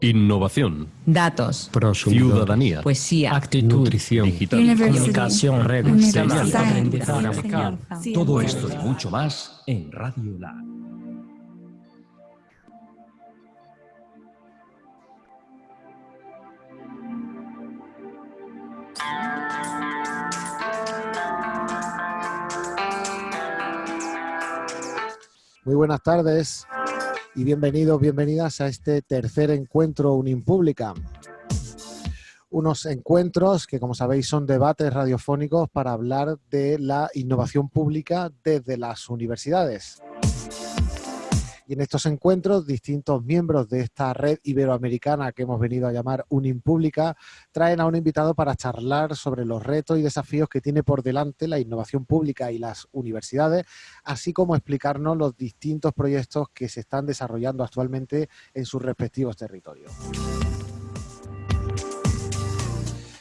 Innovación. Datos. Ciudadanía. Poesía. Actitud. Nutrición. Digital. Comunicación. Redes. Aprendizaje. Todo esto y mucho más en Radio Lab. Muy buenas tardes y bienvenidos, bienvenidas a este tercer encuentro Unimpública. Unos encuentros que, como sabéis, son debates radiofónicos para hablar de la innovación pública desde las universidades. Y en estos encuentros, distintos miembros de esta red iberoamericana que hemos venido a llamar Unimpública traen a un invitado para charlar sobre los retos y desafíos que tiene por delante la innovación pública y las universidades, así como explicarnos los distintos proyectos que se están desarrollando actualmente en sus respectivos territorios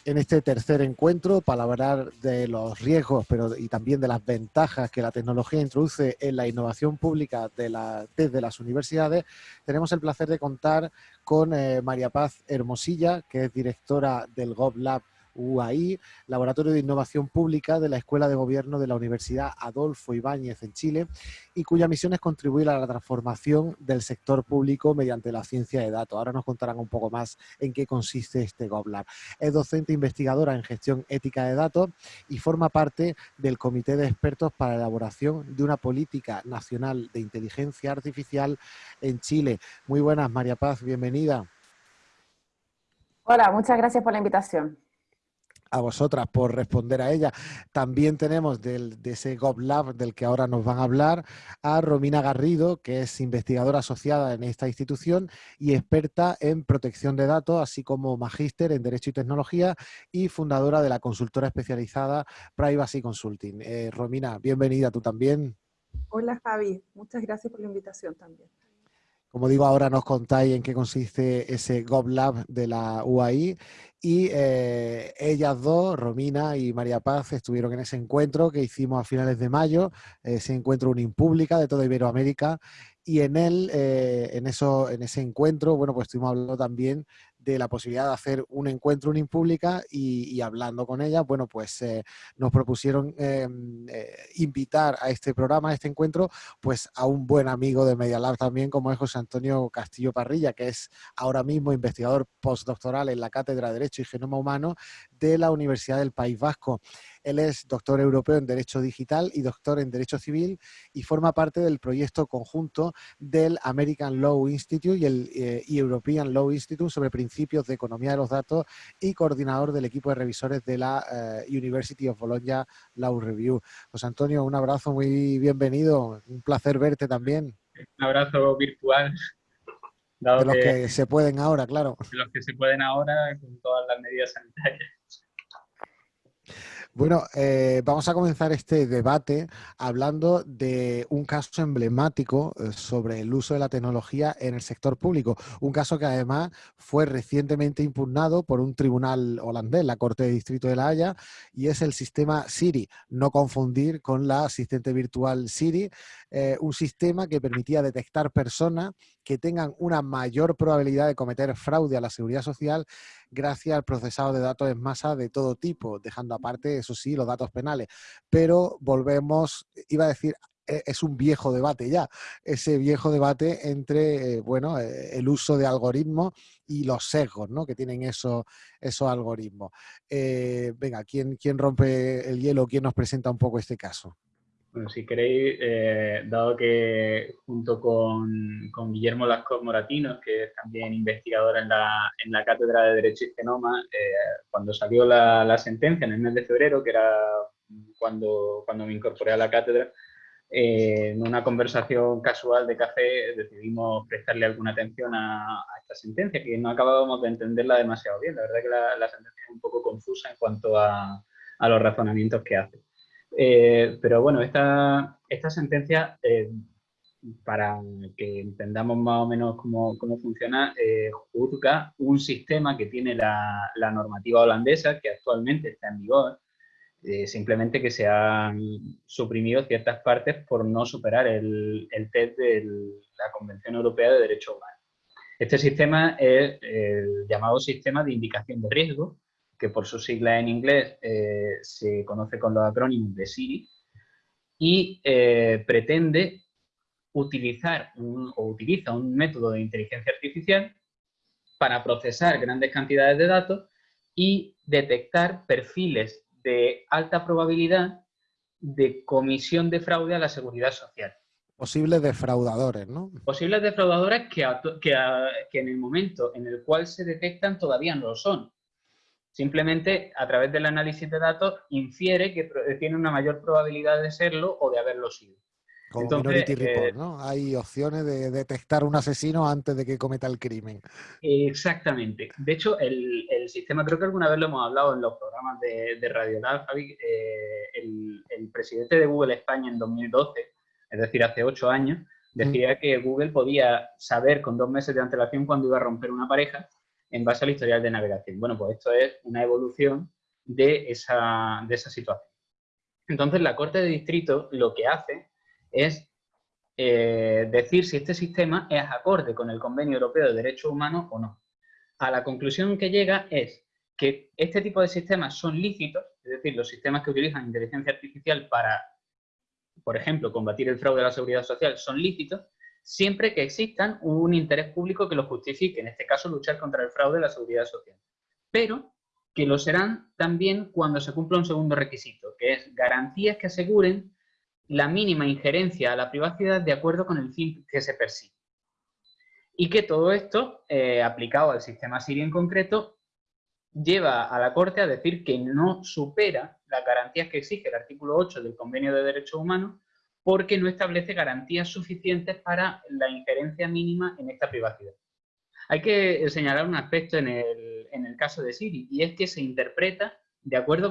en este tercer encuentro para hablar de los riesgos pero, y también de las ventajas que la tecnología introduce en la innovación pública de desde las universidades, tenemos el placer de contar con eh, María Paz Hermosilla, que es directora del GovLab UAI, Laboratorio de Innovación Pública de la Escuela de Gobierno de la Universidad Adolfo Ibáñez en Chile y cuya misión es contribuir a la transformación del sector público mediante la ciencia de datos. Ahora nos contarán un poco más en qué consiste este GovLab. Es docente investigadora en gestión ética de datos y forma parte del Comité de Expertos para la elaboración de una política nacional de inteligencia artificial en Chile. Muy buenas, María Paz, bienvenida. Hola, muchas gracias por la invitación a vosotras por responder a ella. También tenemos del, de ese GovLab del que ahora nos van a hablar a Romina Garrido, que es investigadora asociada en esta institución y experta en protección de datos, así como magíster en Derecho y Tecnología y fundadora de la consultora especializada Privacy Consulting. Eh, Romina, bienvenida tú también. Hola Javi, muchas gracias por la invitación también. Como digo, ahora nos contáis en qué consiste ese GovLab de la UAI y eh, ellas dos, Romina y María Paz, estuvieron en ese encuentro que hicimos a finales de mayo, ese encuentro Unimpública de toda Iberoamérica. Y en él, eh, en, eso, en ese encuentro, bueno, pues estuvimos hablando también de la posibilidad de hacer un encuentro Unimpública y, y hablando con ella, bueno, pues eh, nos propusieron em, eh, invitar a este programa, a este encuentro, pues a un buen amigo de Media también, como es José Antonio Castillo Parrilla, que es ahora mismo investigador postdoctoral en la Cátedra de Derecho y Genoma Humano de la Universidad del País Vasco. Él es doctor europeo en Derecho Digital y doctor en Derecho Civil y forma parte del proyecto conjunto del American Law Institute y el eh, European Law Institute sobre principios de economía de los datos y coordinador del equipo de revisores de la eh, University of Bologna Law Review. José Antonio, un abrazo muy bienvenido, un placer verte también. Un abrazo virtual. de los que, se pueden ahora, claro. De los que se pueden ahora con todas las medidas sanitarias. Bueno, eh, vamos a comenzar este debate hablando de un caso emblemático eh, sobre el uso de la tecnología en el sector público. Un caso que además fue recientemente impugnado por un tribunal holandés, la Corte de Distrito de La Haya, y es el sistema Siri, no confundir con la asistente virtual Siri, eh, un sistema que permitía detectar personas que tengan una mayor probabilidad de cometer fraude a la seguridad social gracias al procesado de datos en masa de todo tipo, dejando aparte, eso sí, los datos penales. Pero volvemos, iba a decir, e, es un viejo debate ya, ese viejo debate entre eh, bueno, eh, el uso de algoritmos y los sesgos ¿no? que tienen esos, esos algoritmos. Venga, ¿quién, ¿quién rompe el hielo? ¿Quién nos presenta un poco este caso? Bueno, si queréis, eh, dado que junto con, con, Guillermo Lascaux Moratinos, que es también investigador en la, en la Cátedra de Derecho y Genoma, eh, cuando salió la, la, sentencia en el mes de febrero, que era cuando, cuando me incorporé a la cátedra, eh, en una conversación casual de café decidimos prestarle alguna atención a, a, esta sentencia, que no acabábamos de entenderla demasiado bien. La verdad que la, la sentencia es un poco confusa en cuanto a, a los razonamientos que hace. Eh, pero bueno, esta, esta sentencia, eh, para que entendamos más o menos cómo, cómo funciona, eh, juzga un sistema que tiene la, la, normativa holandesa, que actualmente está en vigor, eh, simplemente que se han suprimido ciertas partes por no superar el, el test de la Convención Europea de Derechos Humanos. Este sistema es el llamado sistema de indicación de riesgo, que por su sigla en inglés eh, se conoce con los acrónimos de SIRI, y eh, pretende utilizar o utiliza un método de inteligencia artificial para procesar grandes cantidades de datos y detectar perfiles de alta probabilidad de comisión de fraude a la seguridad social. Posibles defraudadores, ¿no? Posibles defraudadores que, que, en el momento en el cual se detectan todavía no lo son. Simplemente, a través del análisis de datos, infiere que tiene una mayor probabilidad de serlo o de haberlo sido. Como Minority Report, eh, ¿no? Hay opciones de detectar un asesino antes de que cometa el crimen. Exactamente. De hecho, el, sistema, creo que alguna vez lo hemos hablado en los programas de, de Radio Javi, eh, el, presidente de Google España en 2012, es decir, hace ocho años, decía que Google podía saber con dos meses de antelación cuándo iba a romper una pareja en base al historial de navegación. Bueno, pues esto es una evolución de esa, de esa situación. Entonces, la Corte de Distrito lo que hace es eh, decir si este sistema es acorde con el Convenio Europeo de Derechos Humanos o no. A la conclusión que llega es que este tipo de sistemas son lícitos, es decir, los sistemas que utilizan inteligencia artificial para, por ejemplo, combatir el fraude de la seguridad social son lícitos, siempre que existan un interés público que lo justifique, en este caso luchar contra el fraude de la seguridad social. Pero que lo serán también cuando se cumpla un segundo requisito, que es garantías que aseguren la mínima injerencia a la privacidad de acuerdo con el fin que se persigue. Y que todo esto, eh, aplicado al sistema Siri en concreto, lleva a la Corte a decir que no supera las garantías que exige el artículo 8 del Convenio de Derechos Humanos porque no establece garantías suficientes para la injerencia mínima en esta privacidad. Hay que señalar un aspecto en el, en el caso de Siri, y es que se interpreta de acuerdo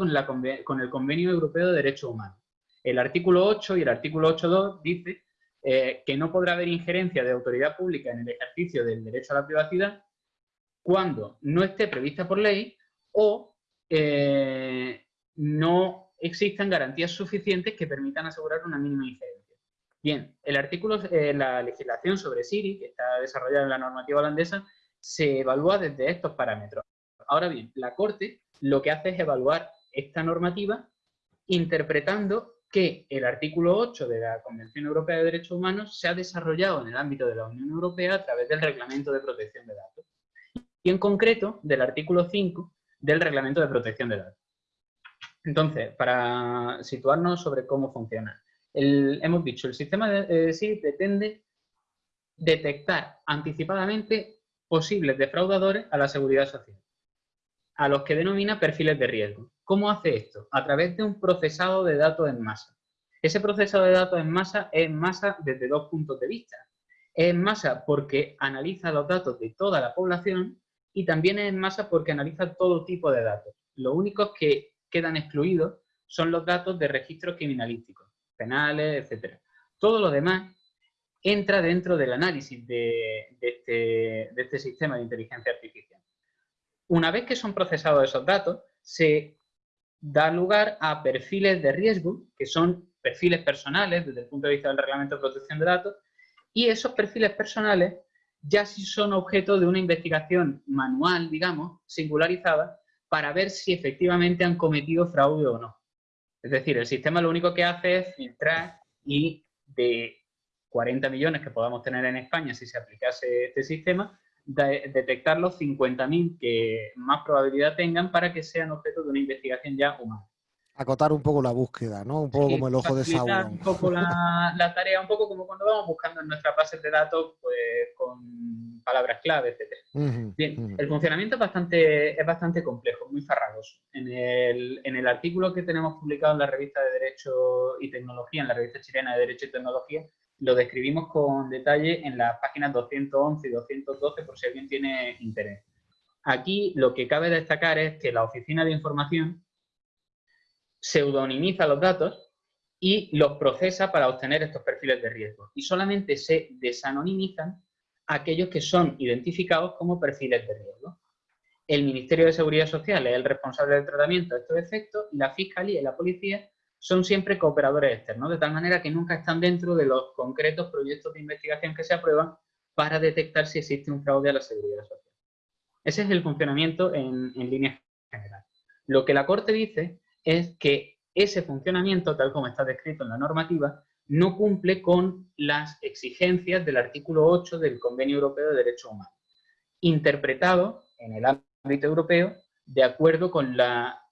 con el Convenio Europeo de Derechos Humanos. El artículo 8 y el artículo 8.2 dice eh, que no podrá haber injerencia de autoridad pública en el ejercicio del derecho a la privacidad cuando no esté prevista por ley o eh, no existan garantías suficientes que permitan asegurar una mínima injerencia. Bien, el artículo, eh, la legislación sobre Siri, que está desarrollada en la normativa holandesa, se evalúa desde estos parámetros. Ahora bien, la Corte lo que hace es evaluar esta normativa interpretando que el artículo 8 de la Convención Europea de Derechos Humanos se ha desarrollado en el ámbito de la Unión Europea a través del Reglamento de Protección de Datos y en concreto del artículo 5 del Reglamento de Protección de Datos. Entonces, para situarnos sobre cómo funciona, hemos dicho, el sistema de, sí pretende detectar anticipadamente posibles defraudadores a la seguridad social, a los que denomina perfiles de riesgo. ¿Cómo hace esto? A través de un procesado de datos en masa. Ese procesado de datos en masa es en masa desde dos puntos de vista. Es en masa porque analiza los datos de toda la población y también es en masa porque analiza todo tipo de datos. Los únicos que quedan excluidos son los datos de registros criminalísticos, penales, etc. Todo lo demás entra dentro del análisis de, este, de este sistema de inteligencia artificial. Una vez que son procesados esos datos, se da lugar a perfiles de riesgo, que son perfiles personales desde el punto de vista del reglamento de protección de datos, y esos perfiles personales ya sí son objeto de una investigación manual, digamos, singularizada, para ver si efectivamente han cometido fraude o no. Es decir, el sistema lo único que hace es filtrar y de 40 millones que podamos tener en España si se aplicase este sistema, detectar los 50.000 que más probabilidad tengan para que sean objeto de una investigación ya humana. Acotar un poco la búsqueda, ¿no? Un poco como el ojo de Sauron. un poco la, tarea, un poco como cuando vamos buscando en nuestras bases de datos pues, con palabras clave, etc. Bien, el funcionamiento es bastante, es bastante complejo, muy farragoso. En el, en el artículo que tenemos publicado en la revista de Derecho y Tecnología, en la revista chilena de Derecho y Tecnología, lo describimos con detalle en las páginas 211 y 212 por si alguien tiene interés. Aquí lo que cabe destacar es que la Oficina de Información pseudonimiza los datos y los procesa para obtener estos perfiles de riesgo. Y solamente se desanonimizan aquellos que son identificados como perfiles de riesgo. El Ministerio de Seguridad Social es el responsable del tratamiento de estos efectos y la Fiscalía y la Policía son siempre cooperadores externos, de tal manera que nunca están dentro de los concretos proyectos de investigación que se aprueban para detectar si existe un fraude a la seguridad social. Ese es el funcionamiento en, en líneas generales. Lo que la Corte dice es que ese funcionamiento, tal como está descrito en la normativa, no cumple con las exigencias del artículo 8 del Convenio Europeo de Derechos Humanos, interpretado en el ámbito europeo de acuerdo con la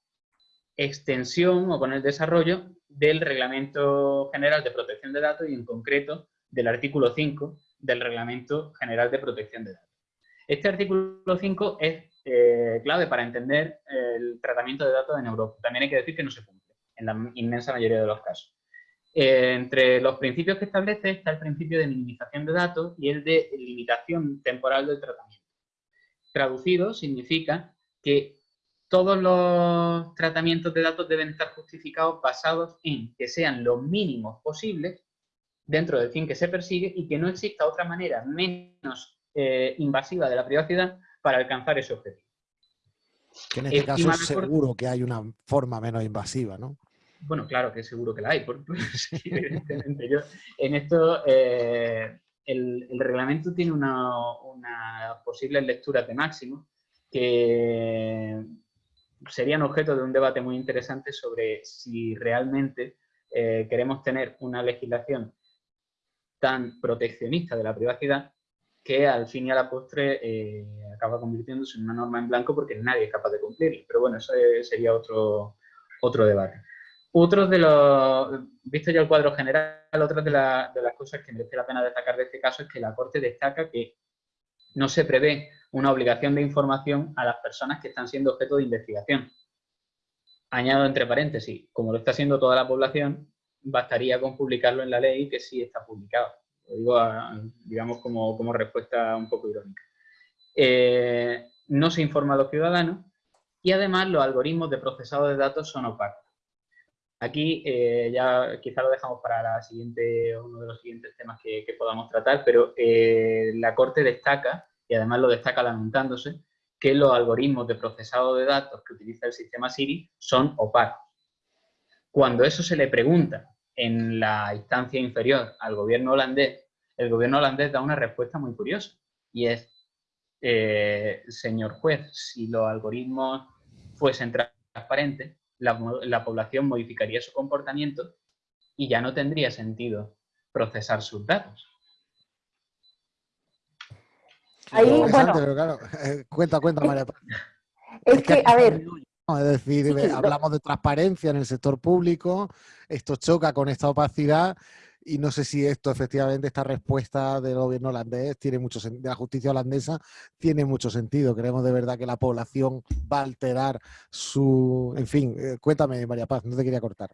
extensión o con el desarrollo del Reglamento General de Protección de Datos y en concreto del artículo 5 del Reglamento General de Protección de Datos. Este artículo 5 es eh, clave para entender el tratamiento de datos en Europa. También hay que decir que no se cumple en la inmensa mayoría de los casos. Eh, entre los principios que establece está el principio de minimización de datos y el de limitación temporal del tratamiento. Traducido significa que todos los tratamientos de datos deben estar justificados basados en que sean los mínimos posibles dentro del fin que se persigue y que no exista otra manera menos eh, invasiva de la privacidad para alcanzar ese objetivo. Que en este caso es seguro que hay una forma menos invasiva, ¿no? Bueno, claro que seguro que la hay, evidentemente. Yo, en esto, eh, el, reglamento tiene una, una posible lectura de máximo que serían objeto de un debate muy interesante sobre si realmente eh, queremos tener una legislación tan proteccionista de la privacidad que al fin y a la postre eh, acaba convirtiéndose en una norma en blanco porque nadie es capaz de cumplirla. Pero bueno, eso sería otro, otro debate. Otros de los, visto ya el cuadro general, otra de, de las cosas que merece la pena destacar de este caso es que la Corte destaca que no se prevé una obligación de información a las personas que están siendo objeto de investigación. Añado entre paréntesis, como lo está haciendo toda la población, bastaría con publicarlo en la ley que sí está publicado. Lo digo, digamos, como, respuesta un poco irónica. Eh, no se informa a los ciudadanos y además los algoritmos de procesado de datos son opacos. Aquí eh, ya quizá lo dejamos para la siguiente, uno de los siguientes temas que, podamos tratar, pero eh, la Corte destaca y además lo destaca lamentándose, que los algoritmos de procesado de datos que utiliza el sistema Siri son opacos. Cuando eso se le pregunta en la instancia inferior al gobierno holandés, el gobierno holandés da una respuesta muy curiosa y es, eh, señor juez, si los algoritmos fuesen transparentes, la, la población modificaría su comportamiento y ya no tendría sentido procesar sus datos. Ahí, bueno, claro, eh, cuenta, cuenta, María. Es, que, a ver... Es decir, hablamos de transparencia en el sector público, esto choca con esta opacidad y no sé si esto efectivamente, esta respuesta del gobierno holandés tiene mucho de la justicia holandesa tiene mucho sentido. Creemos de verdad que la población va a alterar su... En fin, eh, cuéntame María Paz, no te quería cortar.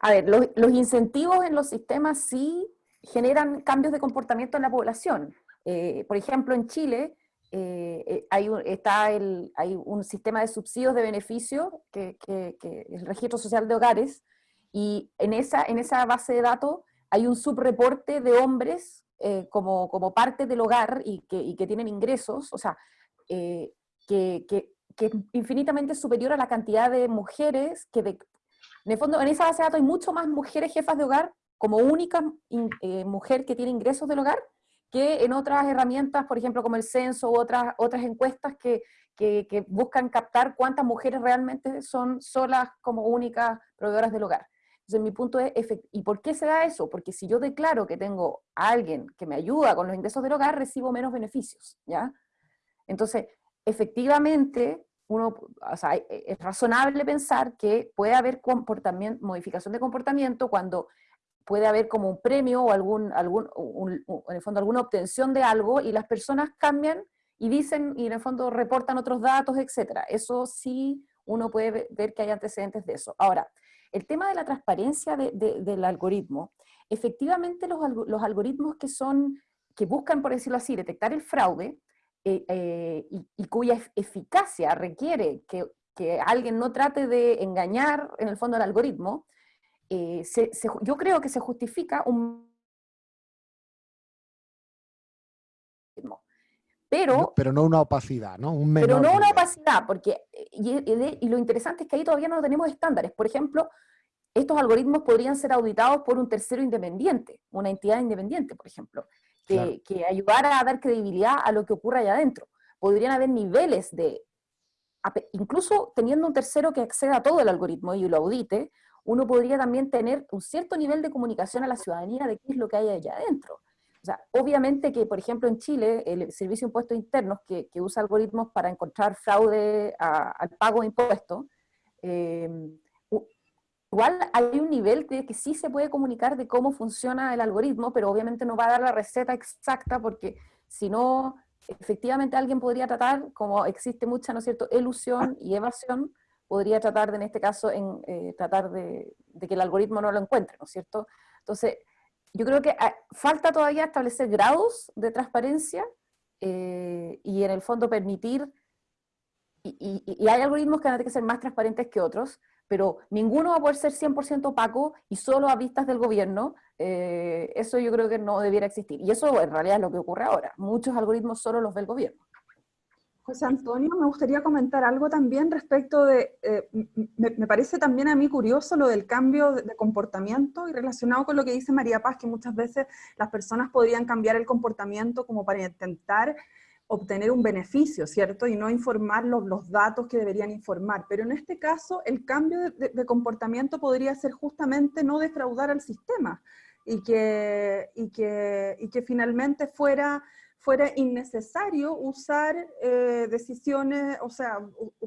A ver, los, los incentivos en los sistemas sí generan cambios de comportamiento en la población. Eh, por ejemplo, en Chile eh, eh, hay, un, está el, hay un sistema de subsidios de beneficio, que, que, es el registro social de hogares, y en esa, en esa base de datos hay un subreporte de hombres como, como, parte del hogar y que, y que tienen ingresos, o sea, que, que, es infinitamente superior a la cantidad de mujeres que, de, en el fondo, en esa base de datos hay mucho más mujeres jefas de hogar como única mujer que tiene ingresos del hogar que en otras herramientas, por ejemplo, como el censo u otras, otras encuestas que, que, buscan captar cuántas mujeres realmente son solas como únicas proveedoras del hogar. Entonces, mi punto es, ¿y por qué se da eso? Porque si yo declaro que tengo a alguien que me ayuda con los ingresos del hogar, recibo menos beneficios, ¿ya? Entonces, efectivamente, uno, es razonable pensar que puede haber comportamiento, modificación de comportamiento cuando puede haber como un premio o algún, algún en el fondo alguna obtención de algo y las personas cambian y dicen, y en el fondo reportan otros datos, etc. Eso sí uno puede ver que hay antecedentes de eso. Ahora, el tema de la transparencia del algoritmo, efectivamente los, los, algoritmos que son, que buscan, por decirlo así, detectar el fraude, eh, eh, y, cuya eficacia requiere que, que alguien no trate de engañar en el fondo al algoritmo, eh, yo creo que se justifica un... Pero, pero no una opacidad, ¿no? pero no una opacidad, porque, eh, y, lo interesante es que ahí todavía no tenemos estándares. Por ejemplo, estos algoritmos podrían ser auditados por un tercero independiente, una entidad independiente, por ejemplo, que, que ayudara a dar credibilidad a lo que ocurre allá adentro. Podrían haber niveles de, incluso teniendo un tercero que acceda a todo el algoritmo y lo audite, uno podría también tener un cierto nivel de comunicación a la ciudadanía de qué es lo que hay allá adentro. O sea, obviamente que, por ejemplo, en Chile, el Servicio de Impuestos Internos, que, usa algoritmos para encontrar fraude al pago de impuestos, eh, igual hay un nivel de que sí se puede comunicar de cómo funciona el algoritmo, pero obviamente no va a dar la receta exacta porque si no, efectivamente alguien podría tratar, como existe mucha, ¿no cierto?, elusión y evasión, podría tratar de, en este caso, en, eh, tratar de, que el algoritmo no lo encuentre, ¿no es cierto? Entonces, yo creo que ah, falta todavía establecer grados de transparencia eh, y en el fondo permitir, y, y, hay algoritmos que van a tener que ser más transparentes que otros, pero ninguno va a poder ser 100% opaco y solo a vistas del gobierno, eh, eso yo creo que no debiera existir. Y eso en realidad es lo que ocurre ahora. Muchos algoritmos solo los ve el gobierno. José Antonio, me gustaría comentar algo también respecto de, eh, me, parece también a mí curioso lo del cambio de, comportamiento y relacionado con lo que dice María Paz, que muchas veces las personas podrían cambiar el comportamiento como para intentar obtener un beneficio, ¿cierto? Y no informar los, los datos que deberían informar. Pero en este caso, el cambio de, comportamiento podría ser justamente no defraudar al sistema y que, y que, y que finalmente fuera, fuera innecesario usar eh, decisiones, o sea,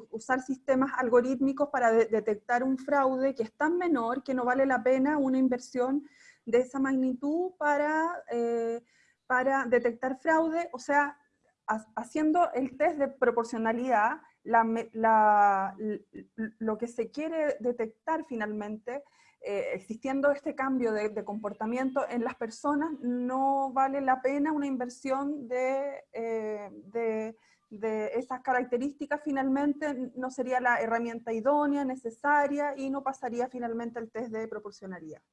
usar sistemas algorítmicos para detectar un fraude que es tan menor que no vale la pena una inversión de esa magnitud para, eh, para detectar fraude, o sea, haciendo el test de proporcionalidad, lo que se quiere detectar finalmente, eh, existiendo este cambio de, comportamiento en las personas, no vale la pena una inversión de, eh, de, de, esas características, finalmente no sería la herramienta idónea, necesaria, y no pasaría finalmente el test de proporcionalidad.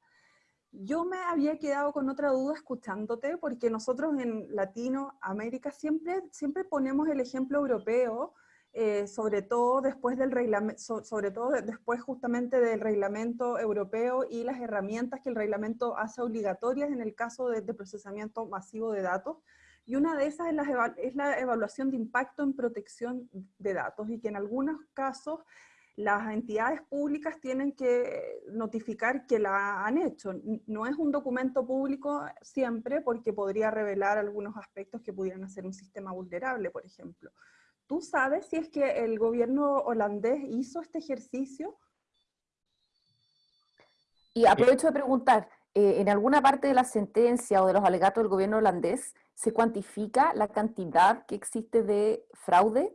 Yo me había quedado con otra duda escuchándote, porque nosotros en Latinoamérica siempre, siempre ponemos el ejemplo europeo, eh, sobre todo después del reglamento, sobre todo después justamente del reglamento europeo y las herramientas que el reglamento hace obligatorias en el caso de, procesamiento masivo de datos. Y una de esas es la evaluación de impacto en protección de datos y que en algunos casos las entidades públicas tienen que notificar que la han hecho. No es un documento público siempre porque podría revelar algunos aspectos que pudieran hacer un sistema vulnerable, por ejemplo. ¿Tú sabes si es que el gobierno holandés hizo este ejercicio? Y aprovecho de preguntar, eh, ¿en alguna parte de la sentencia o de los alegatos del gobierno holandés se cuantifica la cantidad que existe de fraude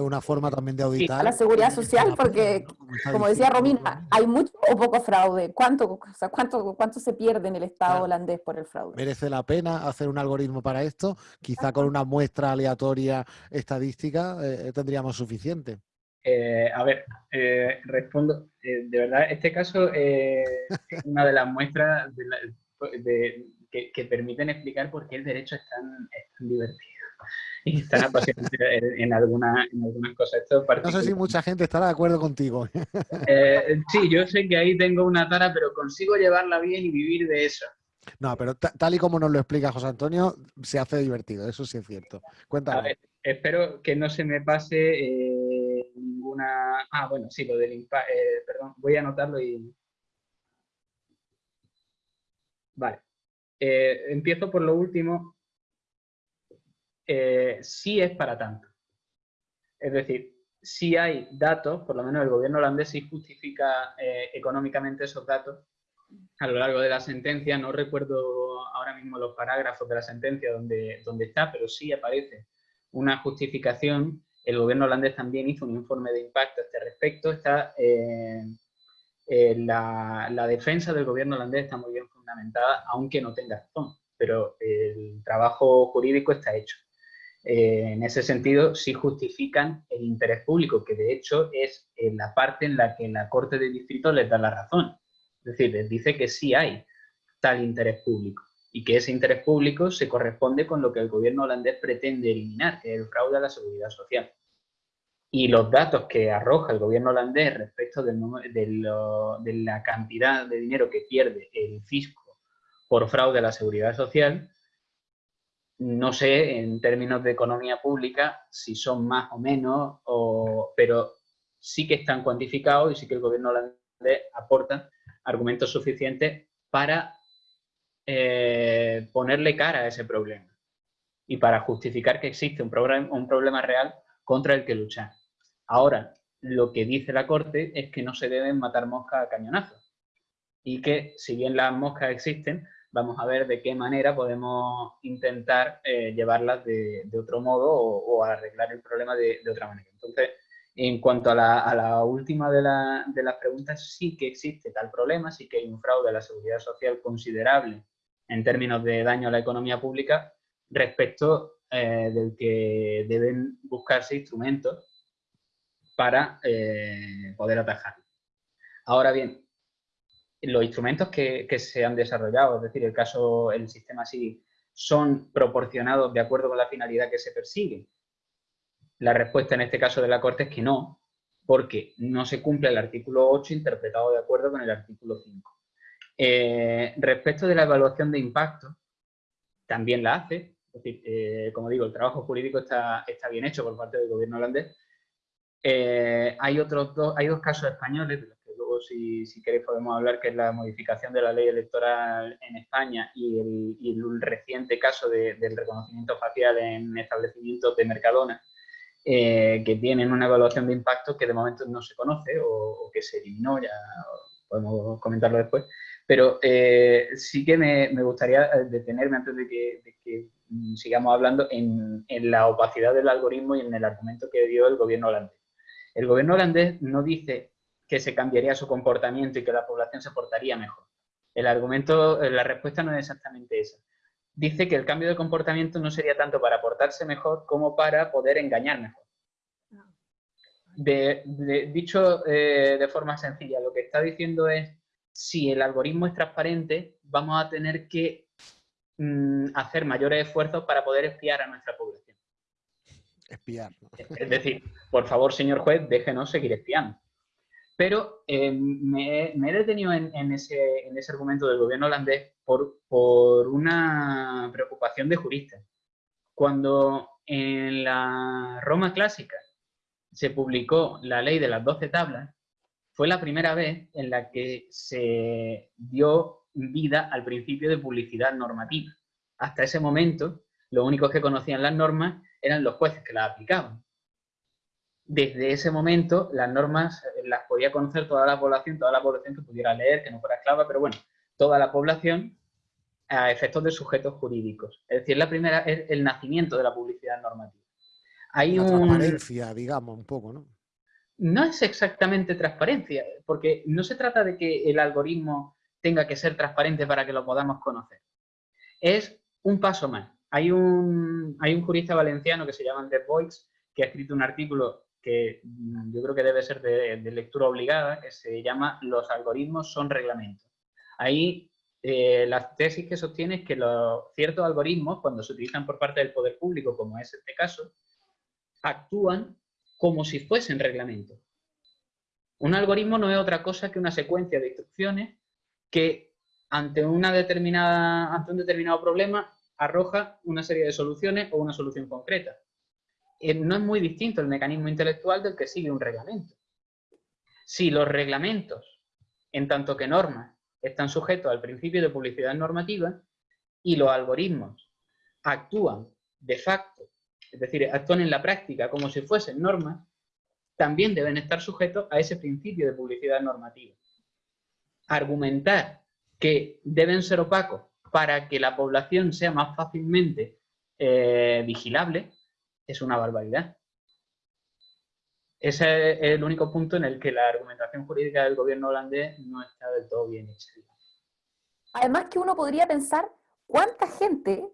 una forma también de auditar. la seguridad social, porque, como decía Romina, hay mucho o poco fraude. ¿Cuánto, cuánto, cuánto se pierde en el Estado holandés por el fraude? ¿Merece la pena hacer un algoritmo para esto? Quizá con una muestra aleatoria estadística eh, tendríamos suficiente. Eh, a ver, eh, respondo. de verdad, este caso es una de las muestras que, que, permiten explicar por qué el derecho es tan, es tan divertido. y en, alguna, en algunas cosas. no sé si mucha gente estará de acuerdo contigo. Eh, sí, yo sé que ahí tengo una tara, pero consigo llevarla bien y vivir de eso. No, pero tal y como nos lo explica José Antonio, se hace divertido, eso sí es cierto. Cuéntame. espero que no se me pase eh, ninguna... Ah, bueno, sí, lo del impacto... Eh, perdón, voy a anotarlo y... Vale. empiezo por lo último. Eh, sí es para tanto. Es decir, si hay datos, por lo menos el gobierno holandés sí justifica eh, económicamente esos datos a lo largo de la sentencia. No recuerdo ahora mismo los parágrafos de la sentencia donde, donde está, pero sí aparece una justificación. El gobierno holandés también hizo un informe de impacto a este respecto. Está, eh, la, la defensa del gobierno holandés está muy bien fundamentada, aunque no tenga razón, pero el trabajo jurídico está hecho. Eh, en ese sentido, sí justifican el interés público, que de hecho es en la parte en la que la Corte de Distrito les da la razón. Es decir, les dice que sí hay tal interés público y que ese interés público se corresponde con lo que el gobierno holandés pretende eliminar, que es el fraude a la seguridad social. Y los datos que arroja el gobierno holandés respecto de, de la cantidad de dinero que pierde el fisco por fraude a la seguridad social. No sé, en términos de economía pública, si son más o menos, pero sí que están cuantificados y sí que el gobierno holandés aporta argumentos suficientes para eh, ponerle cara a ese problema y para justificar que existe un, un problema real contra el que luchar. Ahora, lo que dice la Corte es que no se deben matar moscas a cañonazos y que si bien las moscas existen, vamos a ver de qué manera podemos intentar eh, llevarlas de, otro modo o, arreglar el problema de, otra manera. Entonces, en cuanto a la, última de, las preguntas, sí que existe tal problema, sí que hay un fraude a la seguridad social considerable en términos de daño a la economía pública respecto eh, del que deben buscarse instrumentos para eh, poder atajarlo. Ahora bien, los instrumentos que, se han desarrollado, es decir, el caso, el sistema sí, son proporcionados de acuerdo con la finalidad que se persigue. La respuesta en este caso de la Corte es que no, porque no se cumple el artículo 8 interpretado de acuerdo con el artículo 5. Eh, respecto de la evaluación de impacto, también la hace, es decir, eh, como digo, el trabajo jurídico está, bien hecho por parte del gobierno holandés, eh, hay, otros dos, hay dos casos españoles, de los si, si, queréis podemos hablar, que es la modificación de la ley electoral en España y el, reciente caso del reconocimiento facial en establecimientos de Mercadona, eh, que tienen una evaluación de impacto que de momento no se conoce o, que se eliminó, ya podemos comentarlo después, pero eh, sí que me, gustaría detenerme antes de que, sigamos hablando en, en la opacidad del algoritmo y en el argumento que dio el gobierno holandés. El gobierno holandés no dice que se cambiaría su comportamiento y que la población se portaría mejor. El argumento, la respuesta no es exactamente esa. Dice que el cambio de comportamiento no sería tanto para portarse mejor como para poder engañar mejor. dicho eh, de forma sencilla, lo que está diciendo es, si el algoritmo es transparente, vamos a tener que mm, hacer mayores esfuerzos para poder espiar a nuestra población espiar. Es decir, por favor, señor juez, déjenos seguir espiando. Pero eh, me, he detenido en, ese, argumento del gobierno holandés por, una preocupación de juristas. Cuando en la Roma clásica se publicó la ley de las doce tablas, fue la primera vez en la que se dio vida al principio de publicidad normativa. Hasta ese momento, los únicos que conocían las normas eran los jueces que las aplicaban. Desde ese momento, las normas eh, las podía conocer toda la población, toda la población que pudiera leer, que no fuera esclava, pero bueno, toda la población a efectos de sujetos jurídicos. Es decir, la primera es el nacimiento de la publicidad normativa. Hay una transparencia, digamos, un poco, ¿no? No es exactamente transparencia, porque no se trata de que el algoritmo tenga que ser transparente para que lo podamos conocer. Es un paso más. Hay un, hay un jurista valenciano que se llama Andrés Boix, que ha escrito un artículo que mm, yo creo que debe ser de, lectura obligada, que se llama Los algoritmos son reglamentos. Ahí eh, la tesis que sostiene es que los ciertos algoritmos, cuando se utilizan por parte del poder público, como es este caso, actúan como si fuesen reglamentos. Un algoritmo no es otra cosa que una secuencia de instrucciones que ante, una determinada, ante un determinado problema arroja una serie de soluciones o una solución concreta. Eh, no es muy distinto el mecanismo intelectual del que sigue un reglamento. Si los reglamentos, en tanto que normas, están sujetos al principio de publicidad normativa y los algoritmos actúan de facto, es decir, actúan en la práctica como si fuesen normas, también deben estar sujetos a ese principio de publicidad normativa. Argumentar que deben ser opacos para que la población sea más fácilmente eh, vigilable, es una barbaridad. Ese es el único punto en el que la argumentación jurídica del gobierno holandés no está del todo bien hecha. Además que uno podría pensar cuánta gente,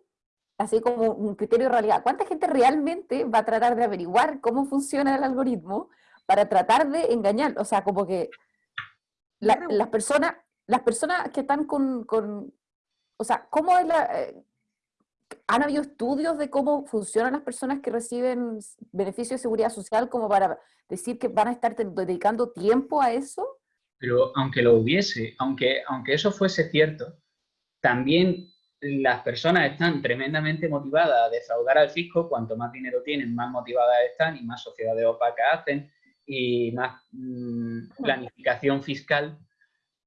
así como un criterio de realidad, cuánta gente realmente va a tratar de averiguar cómo funciona el algoritmo para tratar de engañar. O sea, como que las personas las personas que están con, o sea, ¿cómo es la... Eh, ¿Han habido estudios de cómo funcionan las personas que reciben beneficios de seguridad social como para decir que van a estar dedicando tiempo a eso? Pero aunque lo hubiese, aunque, aunque eso fuese cierto, también las personas están tremendamente motivadas a defraudar al fisco, cuanto más dinero tienen, más motivadas están y más sociedades opacas hacen y más mm, planificación fiscal,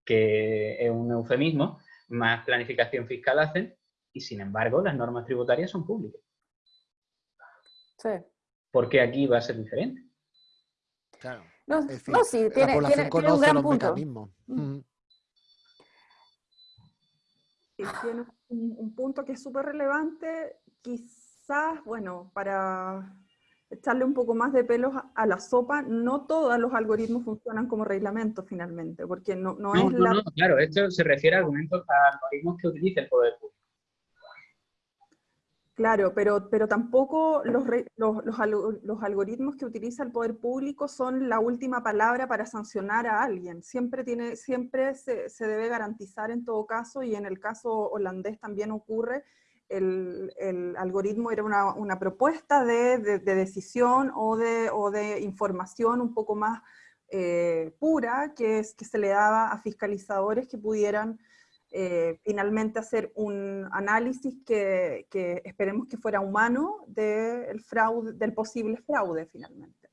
que es un eufemismo, más planificación fiscal hacen y sin embargo las normas tributarias son públicas. Sí. ¿Por qué aquí va a ser diferente? Claro. No, sí, la tiene, tiene- tiene un gran los punto. mecanismos. Mm. Sí, tiene un, un punto que es súper relevante, quizás, bueno, para echarle un poco más de pelos a, a la sopa, no todos los algoritmos funcionan como reglamento finalmente, porque no, no, No, es no, la... no, claro, esto se refiere a argumentos, a algoritmos que utiliza el poder público. Claro, pero, pero tampoco los, los, los algo- los algoritmos que utiliza el poder público son la última palabra para sancionar a alguien. Siempre, tiene, siempre se, se debe garantizar en todo caso, y en el caso holandés también ocurre, el, el algoritmo era una, una propuesta de, de- de decisión o de, o de información un poco más eh, pura que, es, que se le daba a fiscalizadores que pudieran eh, finalmente hacer un análisis que, esperemos que fuera humano del fraude, del posible fraude finalmente.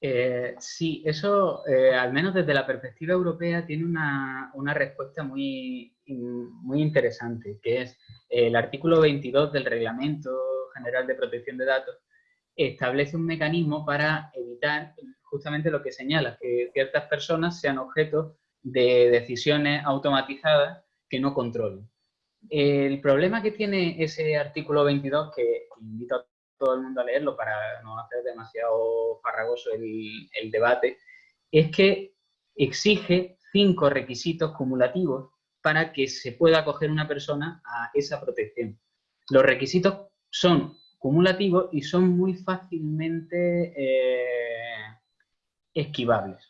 Eh, sí, eso, eh, al menos desde la perspectiva europea, tiene una, una respuesta muy, muy interesante, que es el artículo 22 del Reglamento General de Protección de Datos, establece un mecanismo para evitar justamente lo que señala, que ciertas personas sean objeto de decisiones automatizadas que no controlen. El problema que tiene ese artículo 22, que invito a todo el mundo a leerlo para no hacer demasiado farragoso el, el debate, es que exige cinco requisitos cumulativos para que se pueda acoger una persona a esa protección. Los requisitos son cumulativos y son muy fácilmente eh, esquivables.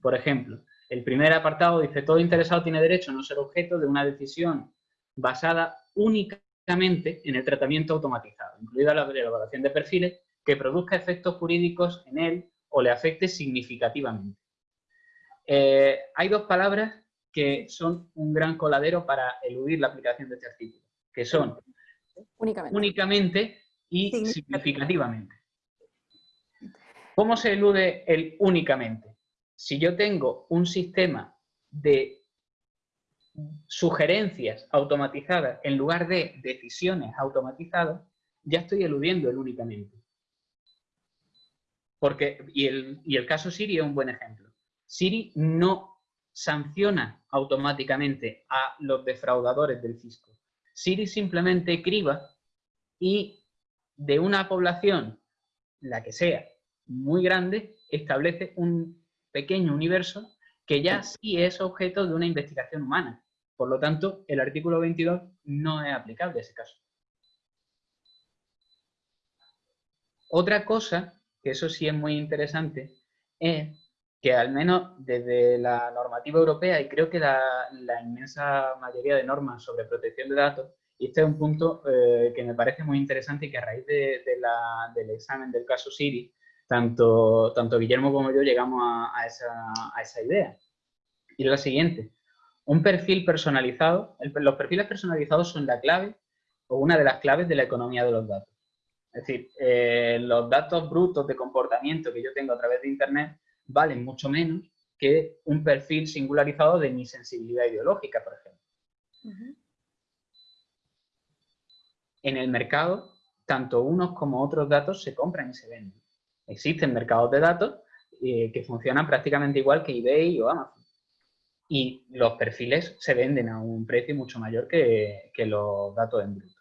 Por ejemplo, el primer apartado dice, todo interesado tiene derecho a no ser objeto de una decisión basada únicamente en el tratamiento automatizado, incluida la elaboración de perfiles que produzca efectos jurídicos en él o le afecte significativamente. Eh, hay dos palabras que son un gran coladero para eludir la aplicación de este artículo, que son Únicamente. únicamente y Significativamente. significativamente. ¿Cómo se elude el únicamente? Si yo tengo un sistema de sugerencias automatizadas en lugar de decisiones automatizadas, ya estoy eludiendo el únicamente. Porque, y el, y el caso Siri es un buen ejemplo. Siri no sanciona automáticamente a los defraudadores del fisco. Siri simplemente criba y de una población, la que sea, muy grande, establece un pequeño universo que ya sí es objeto de una investigación humana. Por lo tanto, el artículo 22 no es aplicable a ese caso. Otra cosa, que eso sí es muy interesante, es que al menos desde la normativa europea y creo que la, la inmensa mayoría de normas sobre protección de datos, y este es un punto eh, que me parece muy interesante y que a raíz de, de la, del examen del caso Siri, tanto, tanto Guillermo como yo llegamos a, a, esa, a esa idea. Y es la siguiente. Un perfil personalizado, el- los perfiles personalizados son la clave o una de las claves de la economía de los datos. Es decir, eh, los datos brutos de comportamiento que yo tengo a través de Internet valen mucho menos que un perfil singularizado de mi sensibilidad ideológica, por ejemplo. En el mercado, tanto unos como otros datos se compran y se venden. Existen mercados de datos eh, que funcionan prácticamente igual que eBay o Amazon. Y los perfiles se venden a un precio mucho mayor que, que los datos en bruto.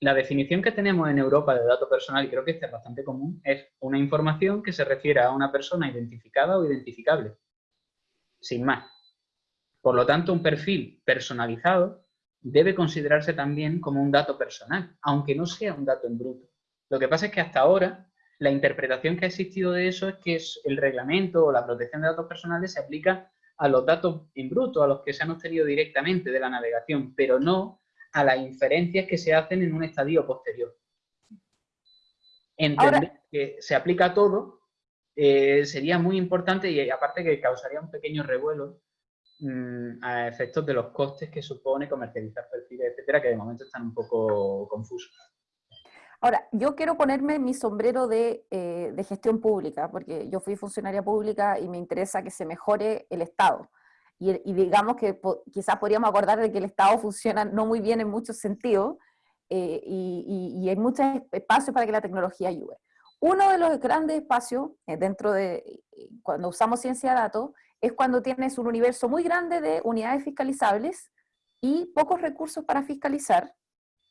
La definición que tenemos en Europa de dato personal, y creo que esta es bastante común, es una información que se refiere a una persona identificada o identificable. Sin más. Por lo tanto, un perfil personalizado debe considerarse también como un dato personal, aunque no sea un dato en bruto. Lo que pasa es que hasta ahora la interpretación que ha existido de eso es que es el reglamento o la protección de datos personales se aplica a los datos en bruto, a los que se han obtenido directamente de la navegación, pero no a las inferencias que se hacen en un estadio posterior. Entender Ahora- que se aplica a todo eh, sería muy importante y aparte que causaría un pequeño revuelo mm, a efectos de los costes que supone comercializar perfiles, etcétera, que de momento están un poco confusos. Ahora, yo quiero ponerme mi sombrero de, eh, de, gestión pública, porque yo fui funcionaria pública y me interesa que se mejore el Estado. Y, y digamos que quizás podríamos acordar de que el Estado funciona no muy bien en muchos sentidos, eh, y, y, hay muchos espacios para que la tecnología ayude. Uno de los grandes espacios eh, dentro de, cuando usamos ciencia de datos, es cuando tienes un universo muy grande de unidades fiscalizables y pocos recursos para fiscalizar,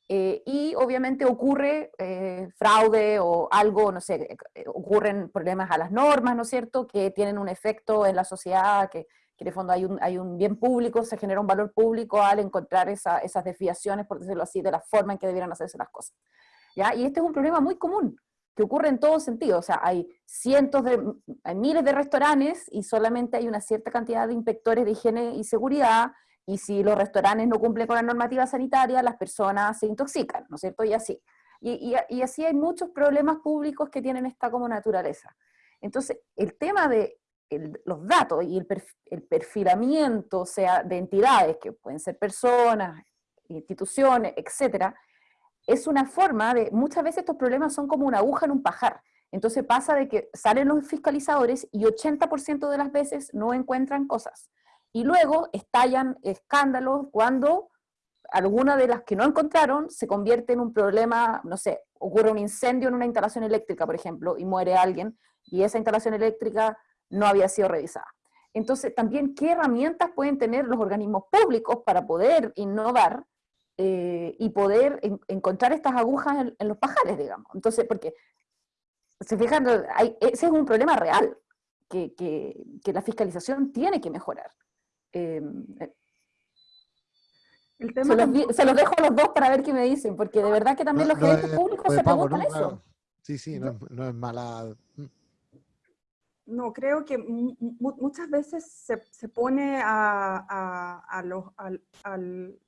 eh, y obviamente ocurre eh, fraude o algo, no sé, eh, ocurren problemas a las normas, ¿no es cierto?, que tienen un efecto en la sociedad, que, que en el fondo hay un, hay un, bien público, se genera un valor público al encontrar esa, esas desviaciones, por decirlo así, de la forma en que debieran hacerse las cosas. ¿ya? Y este es un problema muy común, que ocurre en todo sentido, o sea, hay cientos de, hay miles de restaurantes y solamente hay una cierta cantidad de inspectores de higiene y seguridad, y si los restaurantes no cumplen con la normativa sanitaria, las personas se intoxican, ¿no es cierto? Y así. Y, y, así hay muchos problemas públicos que tienen esta como naturaleza. Entonces, el tema de los datos y el, el, perfilamiento, o sea, de entidades, que pueden ser personas, instituciones, etcétera, es una forma de, muchas veces estos problemas son como una aguja en un pajar. Entonces pasa de que salen los fiscalizadores y 80% de las veces no encuentran cosas y luego estallan escándalos cuando alguna de las que no encontraron se convierte en un problema, no sé, ocurre un incendio en una instalación eléctrica, por ejemplo, y muere alguien, y esa instalación eléctrica no había sido revisada. Entonces, también, ¿qué herramientas pueden tener los organismos públicos para poder innovar eh, y poder encontrar estas agujas en, los pajares, digamos? Entonces, porque, se fijan, ese es un problema real, que, que la fiscalización tiene que mejorar. Em, eh, se, los, dejo a los dos para ver qué me dicen, porque de verdad que también los gerentes públicos se preguntan eso. Sí, sí, no, es mala... Mm. No, creo que muchas veces se, pone a, los, al,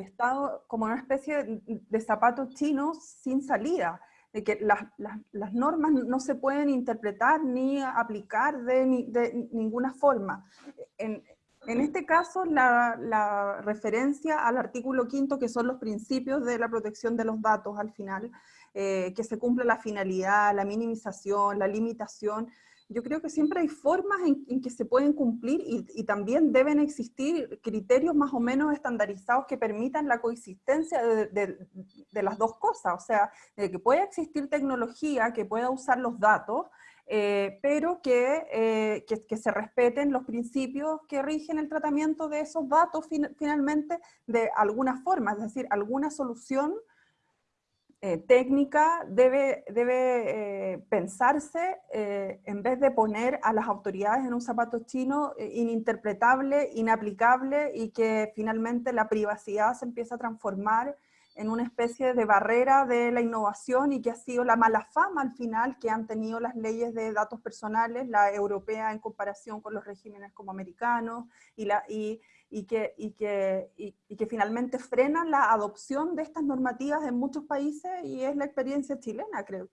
Estado como una especie de, zapatos chinos sin salida, de que las, las, normas no se pueden interpretar ni aplicar de, de ninguna forma. En, en este caso, la, referencia al artículo quinto, que son los principios de la protección de los datos al final, eh, que se cumple la finalidad, la minimización, la limitación, yo creo que siempre hay formas en, que se pueden cumplir y, también deben existir criterios más o menos estandarizados que permitan la coexistencia de, de las dos cosas, o sea, de que pueda existir tecnología que pueda usar los datos, eh, pero eh, que, que, se respeten los principios que rigen el tratamiento de esos datos finalmente de alguna forma, es decir, alguna solución eh, técnica debe, debe pensarse en vez de poner a las autoridades en un zapato chino ininterpretable, inaplicable y que finalmente la privacidad se empieza a transformar en una especie de barrera de la innovación y que ha sido la mala fama al final que han tenido las leyes de datos personales, la europea en comparación con los regímenes como americanos, y, la, y, y que, y, que, y, que finalmente frenan la adopción de estas normativas en muchos países y es la experiencia chilena, creo,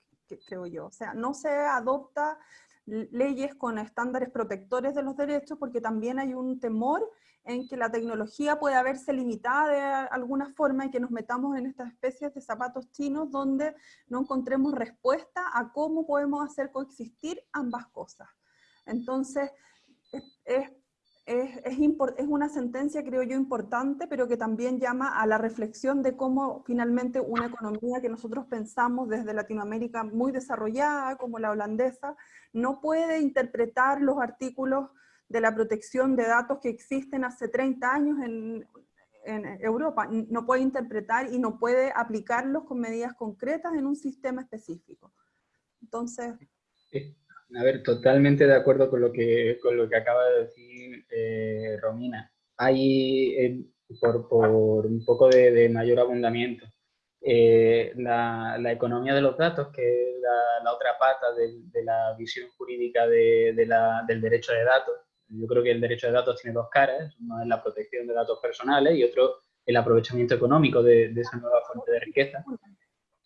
creo yo. O sea, no se adopta leyes con estándares protectores de los derechos porque también hay un temor en que la tecnología puede haberse limitada de alguna forma y que nos metamos en estas especies de zapatos chinos donde no encontremos respuesta a cómo podemos hacer coexistir ambas cosas. Entonces, es, es, es, es, una sentencia, creo yo, importante, pero que también llama a la reflexión de cómo finalmente una economía que nosotros pensamos desde Latinoamérica muy desarrollada, como la holandesa, no puede interpretar los artículos de la protección de datos que existen hace 30 años en, Europa. No puede interpretar y no puede aplicarlos con medidas concretas en un sistema específico. Entonces... A ver, totalmente de acuerdo con lo que, con lo que acaba de decir eh, Romina. Hay, eh, por, por, un poco de, mayor abundamiento, eh, la, la, economía de los datos, que es la, otra pata de, de, la visión jurídica de, del derecho de datos, yo creo que el derecho de datos tiene dos caras, uno es la protección de datos personales y otro el aprovechamiento económico de, esa nueva fuente de riqueza.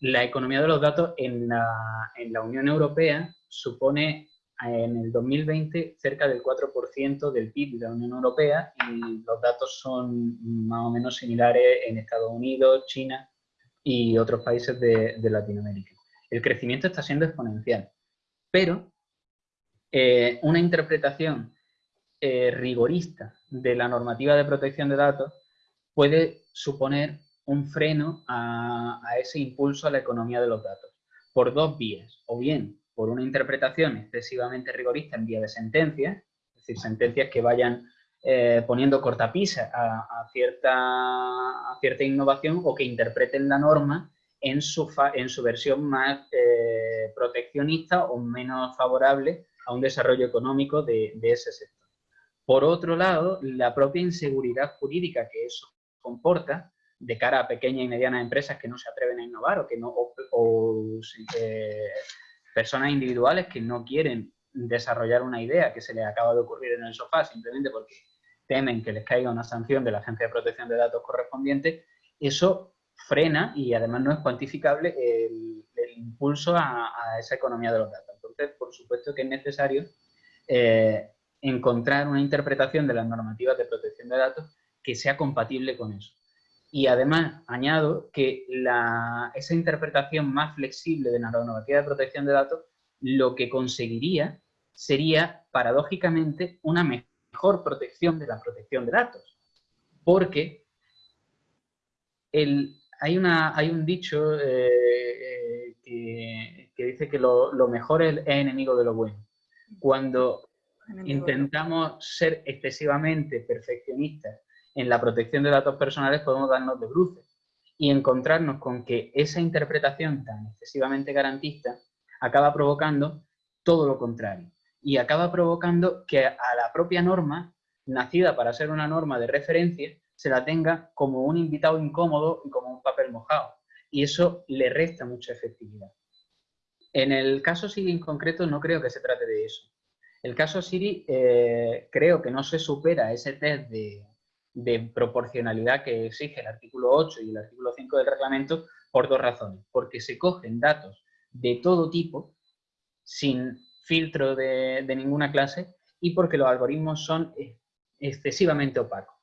La economía de los datos en la, en la Unión Europea supone en el 2020 cerca del 4% del PIB de la Unión Europea y los datos son más o menos similares en Estados Unidos, China y otros países de, Latinoamérica. El crecimiento está siendo exponencial, pero eh, una interpretación eh, rigorista de la normativa de protección de datos puede suponer un freno a, ese impulso a la economía de los datos, por dos vías, o bien por una interpretación excesivamente rigorista en vía de sentencias, es decir, sentencias que vayan eh, poniendo cortapisa a, cierta, a cierta innovación o que interpreten la norma en su, en su versión más eh, proteccionista o menos favorable a un desarrollo económico de, ese sector. Por otro lado, la propia inseguridad jurídica que eso comporta de cara a pequeñas y medianas empresas que no se atreven a innovar o que no o, eh, personas individuales que no quieren desarrollar una idea que se les acaba de ocurrir en el sofá simplemente porque temen que les caiga una sanción de la Agencia de Protección de Datos correspondiente, eso frena y además no es cuantificable el, impulso a, esa economía de los datos. Entonces, por supuesto que es necesario eh, encontrar una interpretación de las normativas de protección de datos que sea compatible con eso. Y además añado que esa interpretación más flexible de la normativa de protección de datos lo que conseguiría sería, paradójicamente, una mejor protección de la protección de datos. Porque hay, una, hay un dicho eh, eh, que, dice que lo, mejor es, es, enemigo de lo bueno. Cuando intentamos ser excesivamente perfeccionistas en la protección de datos personales podemos darnos de bruces y encontrarnos con que esa interpretación tan excesivamente garantista acaba provocando todo lo contrario y acaba provocando que a la propia norma, nacida para ser una norma de referencia, se la tenga como un invitado incómodo y como un papel mojado. Y eso le resta mucha efectividad. En el caso Siri en concreto no creo que se trate de eso. El caso Siri eh, creo que no se supera ese test de, proporcionalidad que exige el artículo 8 y el artículo 5 del reglamento por dos razones. Porque se cogen datos de todo tipo, sin filtro de, ninguna clase, y porque los algoritmos son excesivamente opacos.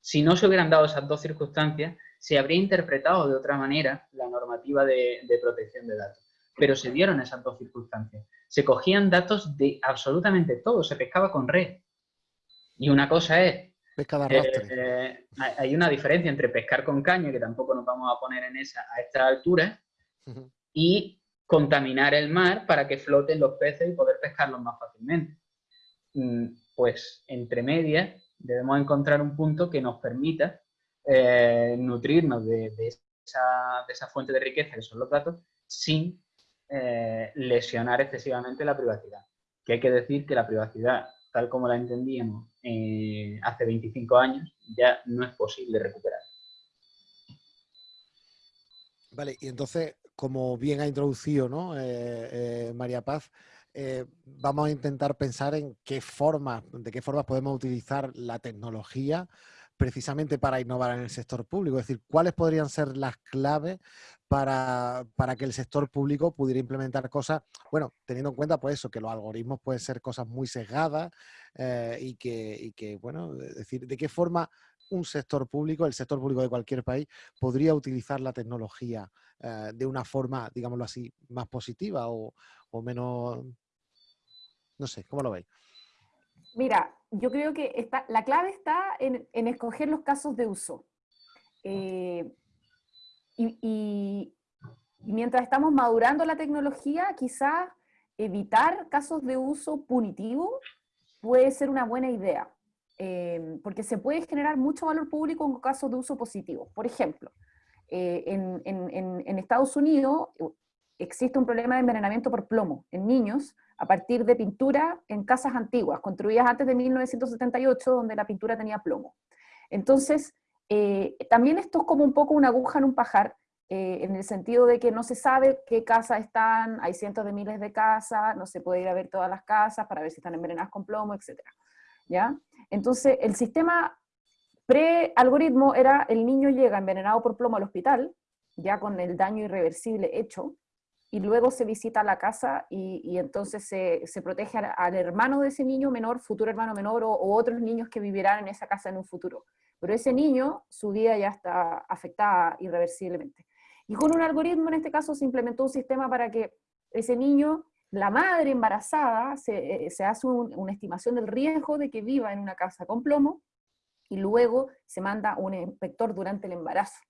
Si no se hubieran dado esas dos circunstancias, se habría interpretado de otra manera la normativa de protección de datos. Pero se dieron esas dos circunstancias. Se cogían datos de absolutamente todo, se pescaba con red. Y una cosa es eh, hay una diferencia entre pescar con caña, que tampoco nos vamos a poner en esa a esta altura, y contaminar el mar para que floten los peces y poder pescarlos más fácilmente. Mm, pues entre medias debemos encontrar un punto que nos permita eh, nutrirnos de, esa, fuente de riqueza que son los datos sin eh, lesionar excesivamente la privacidad. Que hay que decir que la privacidad tal como la entendíamos eh, hace 25 años, ya no es posible recuperar. Vale, y entonces, como bien ha introducido ¿no? Eh, María Paz, vamos a intentar pensar en qué formas, de qué formas podemos utilizar la tecnología precisamente para innovar en el sector público. Es decir, ¿cuáles podrían ser las claves para, que el sector público pudiera implementar cosas, bueno, teniendo en cuenta pues eso, que los algoritmos pueden ser cosas muy sesgadas eh, y, que, bueno, es decir, de qué forma un sector público, el sector público de cualquier país, podría utilizar la tecnología eh, de una forma, digámoslo así, más positiva o, menos, no sé, ¿cómo lo veis? Mira, yo creo que está, la clave está en, escoger los casos de uso. Eh, y, mientras estamos madurando la tecnología, quizás evitar casos de uso punitivo puede ser una buena idea, eh, porque se puede generar mucho valor público en casos de uso positivo. Por ejemplo, eh, en, en, Estados Unidos existe un problema de envenenamiento por plomo en niños a partir de pintura en casas antiguas, construidas antes de 1978, donde la pintura tenía plomo. Entonces, eh, también esto es como un poco una aguja en un pajar, eh, en el sentido de que no se sabe qué casas están, hay cientos de miles de casas, no se puede ir a ver todas las casas para ver si están envenenadas con plomo, etc. ¿Ya? Entonces, el sistema pre-algoritmo era el niño llega envenenado por plomo al hospital, ya con el daño irreversible hecho, y luego se visita la casa y, entonces se, se protege al, hermano de ese niño menor, futuro hermano menor, o, otros niños que vivirán en esa casa en un futuro. Pero ese niño, su vida ya está afectada irreversiblemente. Y con un algoritmo, en este caso, se implementó un sistema para que ese niño, la madre embarazada, se, eh, hace una estimación del riesgo de que viva en una casa con plomo, y luego se manda un inspector durante el embarazo.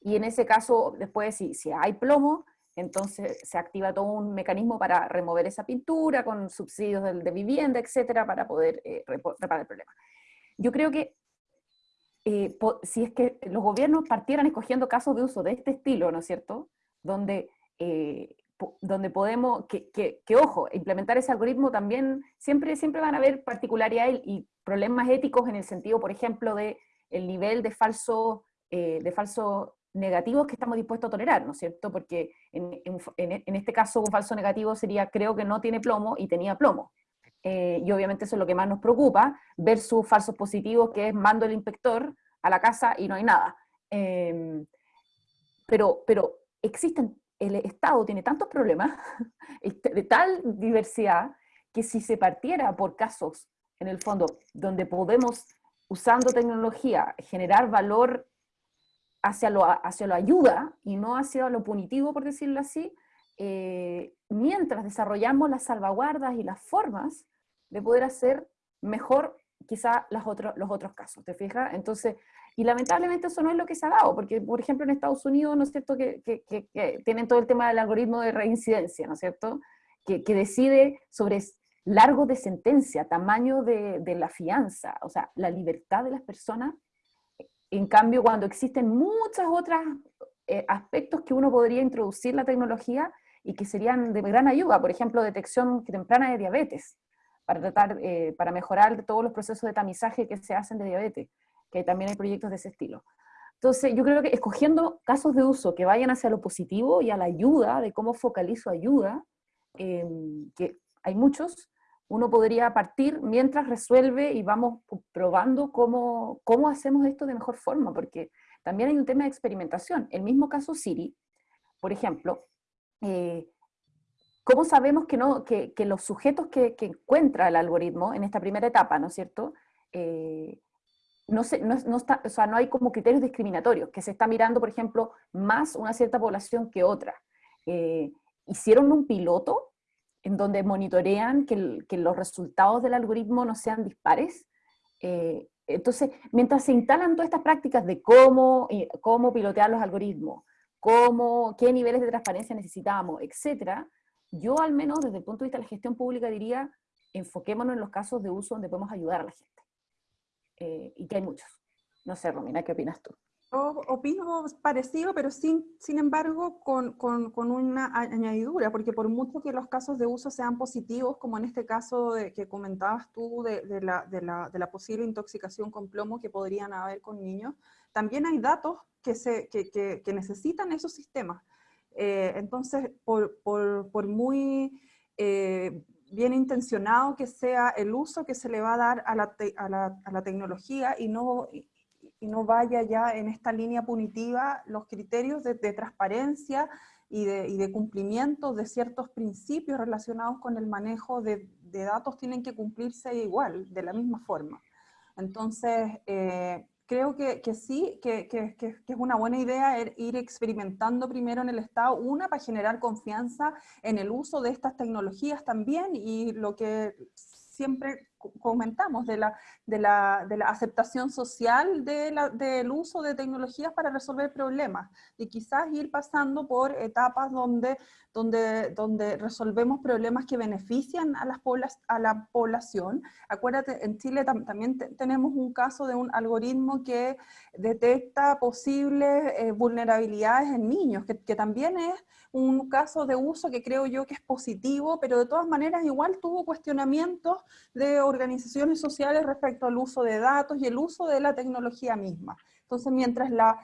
Y en ese caso, después, si, si hay plomo, entonces se activa todo un mecanismo para remover esa pintura con subsidios de, vivienda, etcétera, para poder eh, reparar el problema. Yo creo que eh, si es que los gobiernos partieran escogiendo casos de uso de este estilo, ¿no es cierto? Donde, eh, donde podemos, que, que, ojo, implementar ese algoritmo también, siempre, siempre van a haber particularidades y problemas éticos en el sentido, por ejemplo, de el nivel de falso, de falso negativos que estamos dispuestos a tolerar, ¿no es cierto? Porque en, en, este caso un falso negativo sería creo que no tiene plomo y tenía plomo. Eh, y obviamente eso es lo que más nos preocupa, versus falsos positivos que es mando el inspector a la casa y no hay nada. Em, pero, pero existen, el Estado tiene tantos problemas, de tal diversidad, que si se partiera por casos, en el fondo, donde podemos, usando tecnología, generar valor hacia lo, hacia lo ayuda y no hacia lo punitivo, por decirlo así, eh, mientras desarrollamos las salvaguardas y las formas de poder hacer mejor quizá los otros casos, ¿te fijas? Entonces, y lamentablemente eso no es lo que se ha dado, porque por ejemplo en Estados Unidos, ¿no es cierto?, que, tienen todo el tema del algoritmo de reincidencia, ¿no es cierto?, que, decide sobre largo de sentencia, tamaño de, de la fianza, o sea, la libertad de las personas en cambio, cuando existen muchos otros eh, aspectos que uno podría introducir la tecnología y que serían de gran ayuda, por ejemplo, detección temprana de diabetes, para tratar, eh, para mejorar todos los procesos de tamizaje que se hacen de diabetes, que también hay proyectos de ese estilo. Entonces, yo creo que escogiendo casos de uso que vayan hacia lo positivo y a la ayuda, de cómo focalizo ayuda, eh, que hay muchos, uno podría partir mientras resuelve y vamos probando cómo, cómo hacemos esto de mejor forma, porque también hay un tema de experimentación. El mismo caso Siri, por ejemplo, eh, ¿cómo sabemos que, no, que, los sujetos que, que, encuentra el algoritmo en esta primera etapa, ¿no es cierto? Eh, no, se, no, está, o sea, no hay como criterios discriminatorios, que se está mirando, por ejemplo, más una cierta población que otra. Eh, hicieron un piloto en donde monitorean que, los resultados del algoritmo no sean dispares. Eh, entonces, mientras se instalan todas estas prácticas de cómo, eh, cómo pilotear los algoritmos, cómo, qué niveles de transparencia necesitamos, etc., yo al menos desde el punto de vista de la gestión pública diría, enfoquémonos en los casos de uso donde podemos ayudar a la gente. Eh, y que hay muchos. No sé, Romina, ¿qué opinas tú? Opino parecido, pero sin, sin embargo con, con, con, una añadidura, porque por mucho que los casos de uso sean positivos, como en este caso de, que comentabas tú de, de, la, de, la, de, la, posible intoxicación con plomo que podrían haber con niños, también hay datos que, se, que, que, necesitan esos sistemas. Eh, entonces, por, por, por muy eh, bien intencionado que sea el uso que se le va a dar a la, a la, a la tecnología y no, y no vaya ya en esta línea punitiva los criterios de, transparencia y de, cumplimiento de ciertos principios relacionados con el manejo de, datos tienen que cumplirse igual, de la misma forma. Entonces, eh, creo que, sí, que, que, es una buena idea ir experimentando primero en el Estado, una, para generar confianza en el uso de estas tecnologías también, y lo que siempre comentamos, de la, de la, de la aceptación social del uso de tecnologías para resolver problemas y quizás ir pasando por etapas donde, donde, donde resolvemos problemas que benefician a, las a la población. Acuérdate, en Chile también tenemos un caso de un algoritmo que detecta posibles eh, vulnerabilidades en niños, que, que también es un caso de uso que creo yo que es positivo, pero de todas maneras igual tuvo cuestionamientos de organizaciones sociales respecto al uso de datos y el uso de la tecnología misma. Entonces, mientras, la,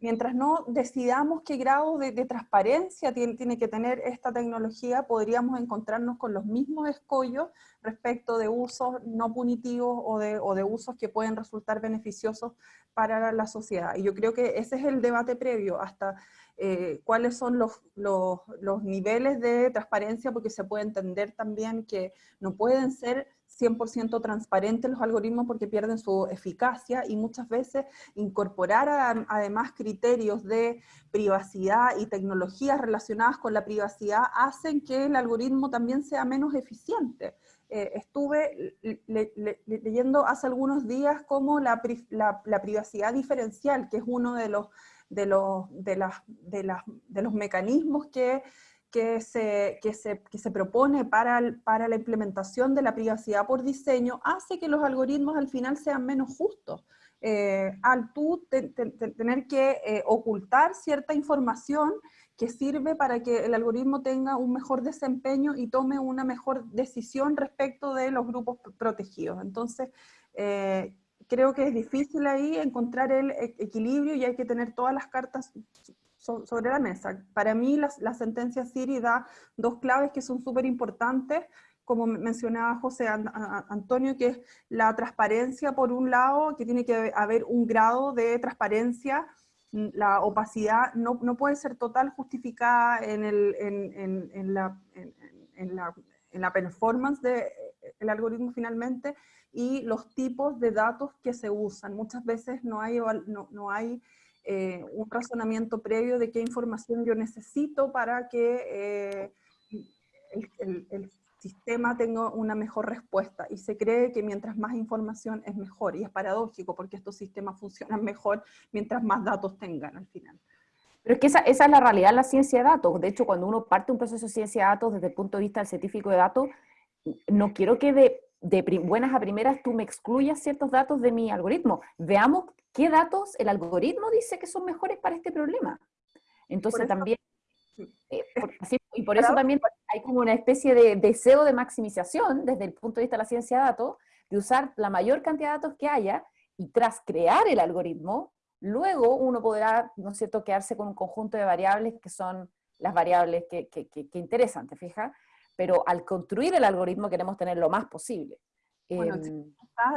mientras no decidamos qué grado de, transparencia tiene, tiene, que tener esta tecnología, podríamos encontrarnos con los mismos escollos respecto de usos no punitivos o de, o de usos que pueden resultar beneficiosos para la sociedad. Y yo creo que ese es el debate previo, hasta eh, cuáles son los, los, los, niveles de transparencia, porque se puede entender también que no pueden ser 100% transparentes los algoritmos porque pierden su eficacia y muchas veces incorporar además criterios de privacidad y tecnologías relacionadas con la privacidad hacen que el algoritmo también sea menos eficiente. Eh, estuve leyendo hace algunos días cómo la, la, la privacidad diferencial, que es uno de los de los, de las, de las, de los mecanismos que, que, se, que, se, que se propone para, para la implementación de la privacidad por diseño, hace que los algoritmos al final sean menos justos. Eh, al tú tener que eh, ocultar cierta información que sirve para que el algoritmo tenga un mejor desempeño y tome una mejor decisión respecto de los grupos protegidos. Entonces, eh, creo que es difícil ahí encontrar el e-, equilibrio y hay que tener todas las cartas sobre la mesa. Para mí la, la sentencia Siri da dos claves que son súper importantes, como mencionaba José Antonio, que es la transparencia por un lado, que tiene que haber un grado de transparencia, mm, la opacidad no, no puede ser total justificada en, el, en, en, la, en, la, en la performance del de algoritmo finalmente, y los tipos de datos que se usan. Muchas veces no hay, no, no hay eh, un razonamiento previo de qué información yo necesito para que eh, el, sistema tenga una mejor respuesta. Y se cree que mientras más información es mejor. Y es paradójico porque estos sistemas funcionan mejor mientras más datos tengan al final. Pero es que esa, esa, es la realidad en la ciencia de datos. De hecho, cuando uno parte un proceso de ciencia de datos desde el punto de vista del científico de datos, no quiero que de de buenas a primeras tú me excluyas ciertos datos de mi algoritmo. Veamos qué datos el algoritmo dice que son mejores para este problema. Entonces también, eh, y por eso también hay como una especie de deseo de maximización desde el punto de vista de la ciencia de datos, de usar la mayor cantidad de datos que haya, y tras crear el algoritmo, luego uno podrá, ¿no es cierto?, quedarse con un conjunto de variables que son las variables que, que, que, que interesan, ¿te fijas? Pero al construir el algoritmo queremos tener lo más posible. Bueno, em,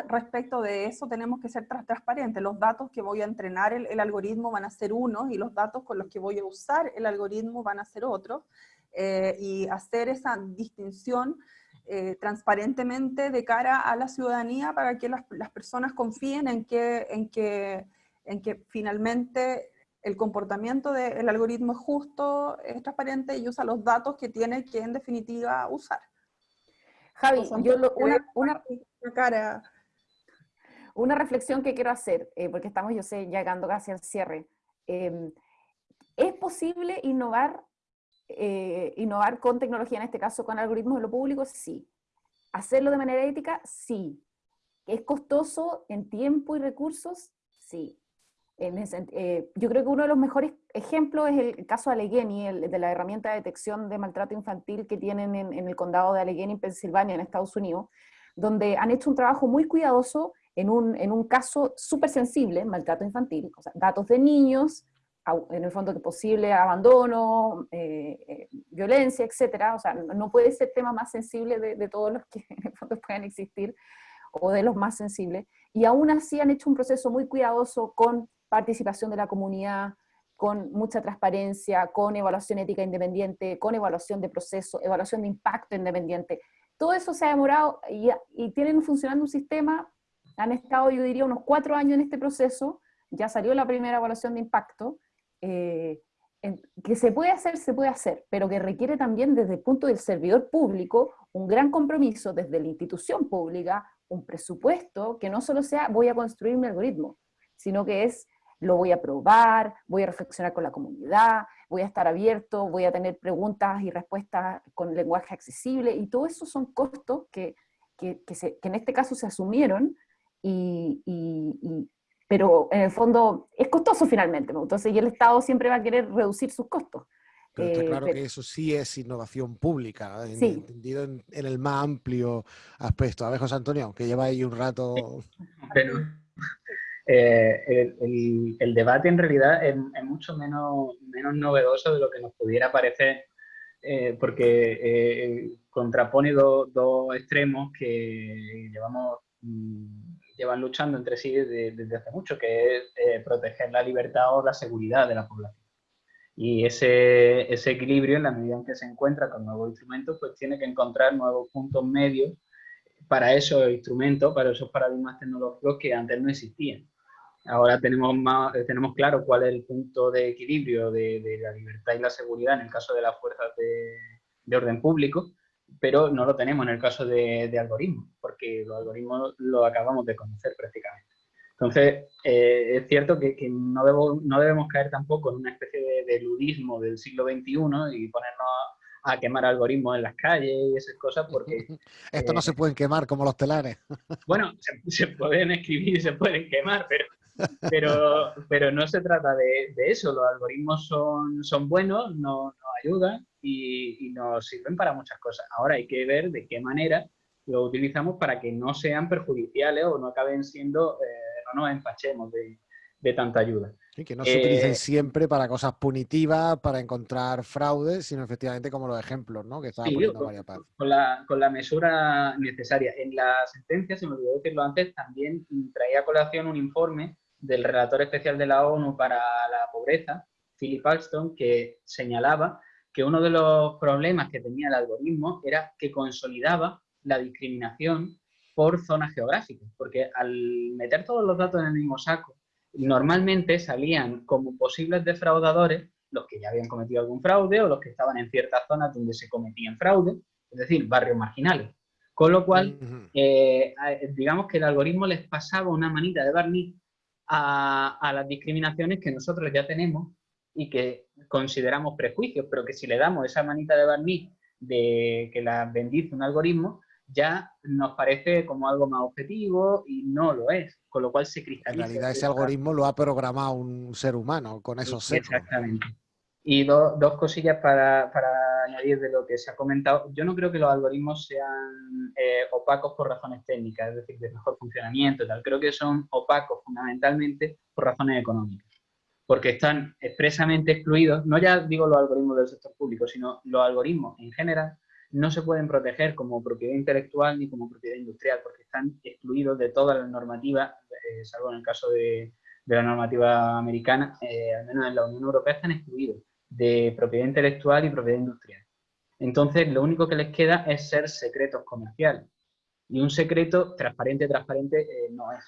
respecto de eso tenemos que ser transparentes. Los datos que voy a entrenar el, algoritmo van a ser unos y los datos con los que voy a usar el algoritmo van a ser otros. Eh, y hacer esa distinción eh, transparentemente de cara a la ciudadanía para que las, las personas confíen en que, en, que, en que finalmente el comportamiento del algoritmo es justo, es transparente y usa los datos que tiene que en definitiva usar. Javi, yo una, una, cara. una reflexión que quiero hacer, eh, porque estamos, yo sé, llegando casi al cierre. Em, ¿Es posible innovar, eh, innovar con tecnología, en este caso con algoritmos en lo público? Sí. ¿Hacerlo de manera ética? Sí. ¿Es costoso en tiempo y recursos? Sí. Eh, yo creo que uno de los mejores ejemplos es el caso de Allegheny, el, de la herramienta de detección de maltrato infantil que tienen en, el condado de Allegheny, en Pensilvania, en Estados Unidos, donde han hecho un trabajo muy cuidadoso en un, en un caso súper sensible, maltrato infantil, o sea, datos de niños, en el fondo que posible abandono, eh, eh, violencia, etcétera, o sea, no puede ser tema más sensible de, todos los que en puedan existir, o de los más sensibles, y aún así han hecho un proceso muy cuidadoso con participación de la comunidad, con mucha transparencia, con evaluación ética independiente, con evaluación de proceso, evaluación de impacto independiente. Todo eso se ha demorado y, y tienen funcionando un sistema, han estado yo diría unos cuatro años en este proceso, ya salió la primera evaluación de impacto, eh, que se puede hacer, se puede hacer, pero que requiere también desde el punto del servidor público un gran compromiso desde la institución pública, un presupuesto que no solo sea voy a construir mi algoritmo, sino que es lo voy a probar, voy a reflexionar con la comunidad, voy a estar abierto, voy a tener preguntas y respuestas con lenguaje accesible, y todo eso son costos que, que, en este caso se asumieron, y, pero en el fondo es costoso finalmente, entonces y el Estado siempre va a querer reducir sus costos. Pero está eh, claro que eso sí es innovación pública, entendido en, el más amplio aspecto. A ver, José Antonio, aunque lleva ahí un rato... Pero eh, el, debate en realidad es, mucho menos, menos novedoso de lo que nos pudiera parecer, eh, porque eh, contrapone dos extremos que llevamos mm, llevan luchando entre sí desde, hace mucho, que es proteger la libertad o la seguridad de la población. Y ese, ese equilibrio, en la medida en que se encuentra con nuevos instrumentos, pues tiene que encontrar nuevos puntos medios para esos instrumentos, para esos paradigmas tecnológicos que antes no existían. Ahora tenemos, más, tenemos claro cuál es el punto de equilibrio de, de la libertad y la seguridad en el caso de las fuerzas de, de orden público, pero no lo tenemos en el caso de, de algoritmos, porque los algoritmos los acabamos de conocer prácticamente. Entonces, eh, es cierto que, que no, debo, no, debemos caer tampoco en una especie de, de, ludismo del siglo XXI y ponernos a quemar algoritmos en las calles y esas cosas porque... Esto eh, no se pueden quemar como los telares. Bueno, se, se pueden escribir y se pueden quemar, pero pero, pero no se trata de, de, eso, los algoritmos son, son buenos, nos, ayudan y, y, nos sirven para muchas cosas. Ahora hay que ver de qué manera lo utilizamos para que no sean perjudiciales o no acaben siendo, eh, no nos empachemos de, de tanta ayuda. Sí, que no se eh, utilicen siempre para cosas punitivas, para encontrar fraudes, sino efectivamente como los ejemplos ¿no? que estaba sí, poniendo con, Paz. Con la, con la mesura necesaria. En la sentencia, se me olvidó decirlo antes, también traía a colación un informe del relator especial de la ONU para la pobreza, Philip Alston, que señalaba que uno de los problemas que tenía el algoritmo era que consolidaba la discriminación por zonas geográficas, porque al meter todos los datos en el mismo saco, normalmente salían como posibles defraudadores los que ya habían cometido algún fraude o los que estaban en ciertas zonas donde se cometían fraude, es decir, barrios marginales. Con lo cual, eh, digamos que el algoritmo les pasaba una manita de barniz a, a, las discriminaciones que nosotros ya tenemos y que consideramos prejuicios, pero que si le damos esa manita de barniz de que las bendice un algoritmo, ya nos parece como algo más objetivo y no lo es, con lo cual se cristaliza. En realidad ese algoritmo lo ha programado un ser humano con esos sí, Exactamente. Y do, dos cosillas para, para, añadir de lo que se ha comentado. Yo no creo que los algoritmos sean eh, opacos por razones técnicas, es decir, de mejor funcionamiento tal. Creo que son opacos fundamentalmente por razones económicas, porque están expresamente excluidos, no ya digo los algoritmos del sector público, sino los algoritmos en general, no se pueden proteger como propiedad intelectual ni como propiedad industrial, porque están excluidos de toda la normativa, eh, salvo en el caso de, de la normativa americana, eh, al menos en la Unión Europea están excluidos de propiedad intelectual y propiedad industrial. Entonces, lo único que les queda es ser secretos comerciales. Y un secreto transparente, transparente, eh, no es.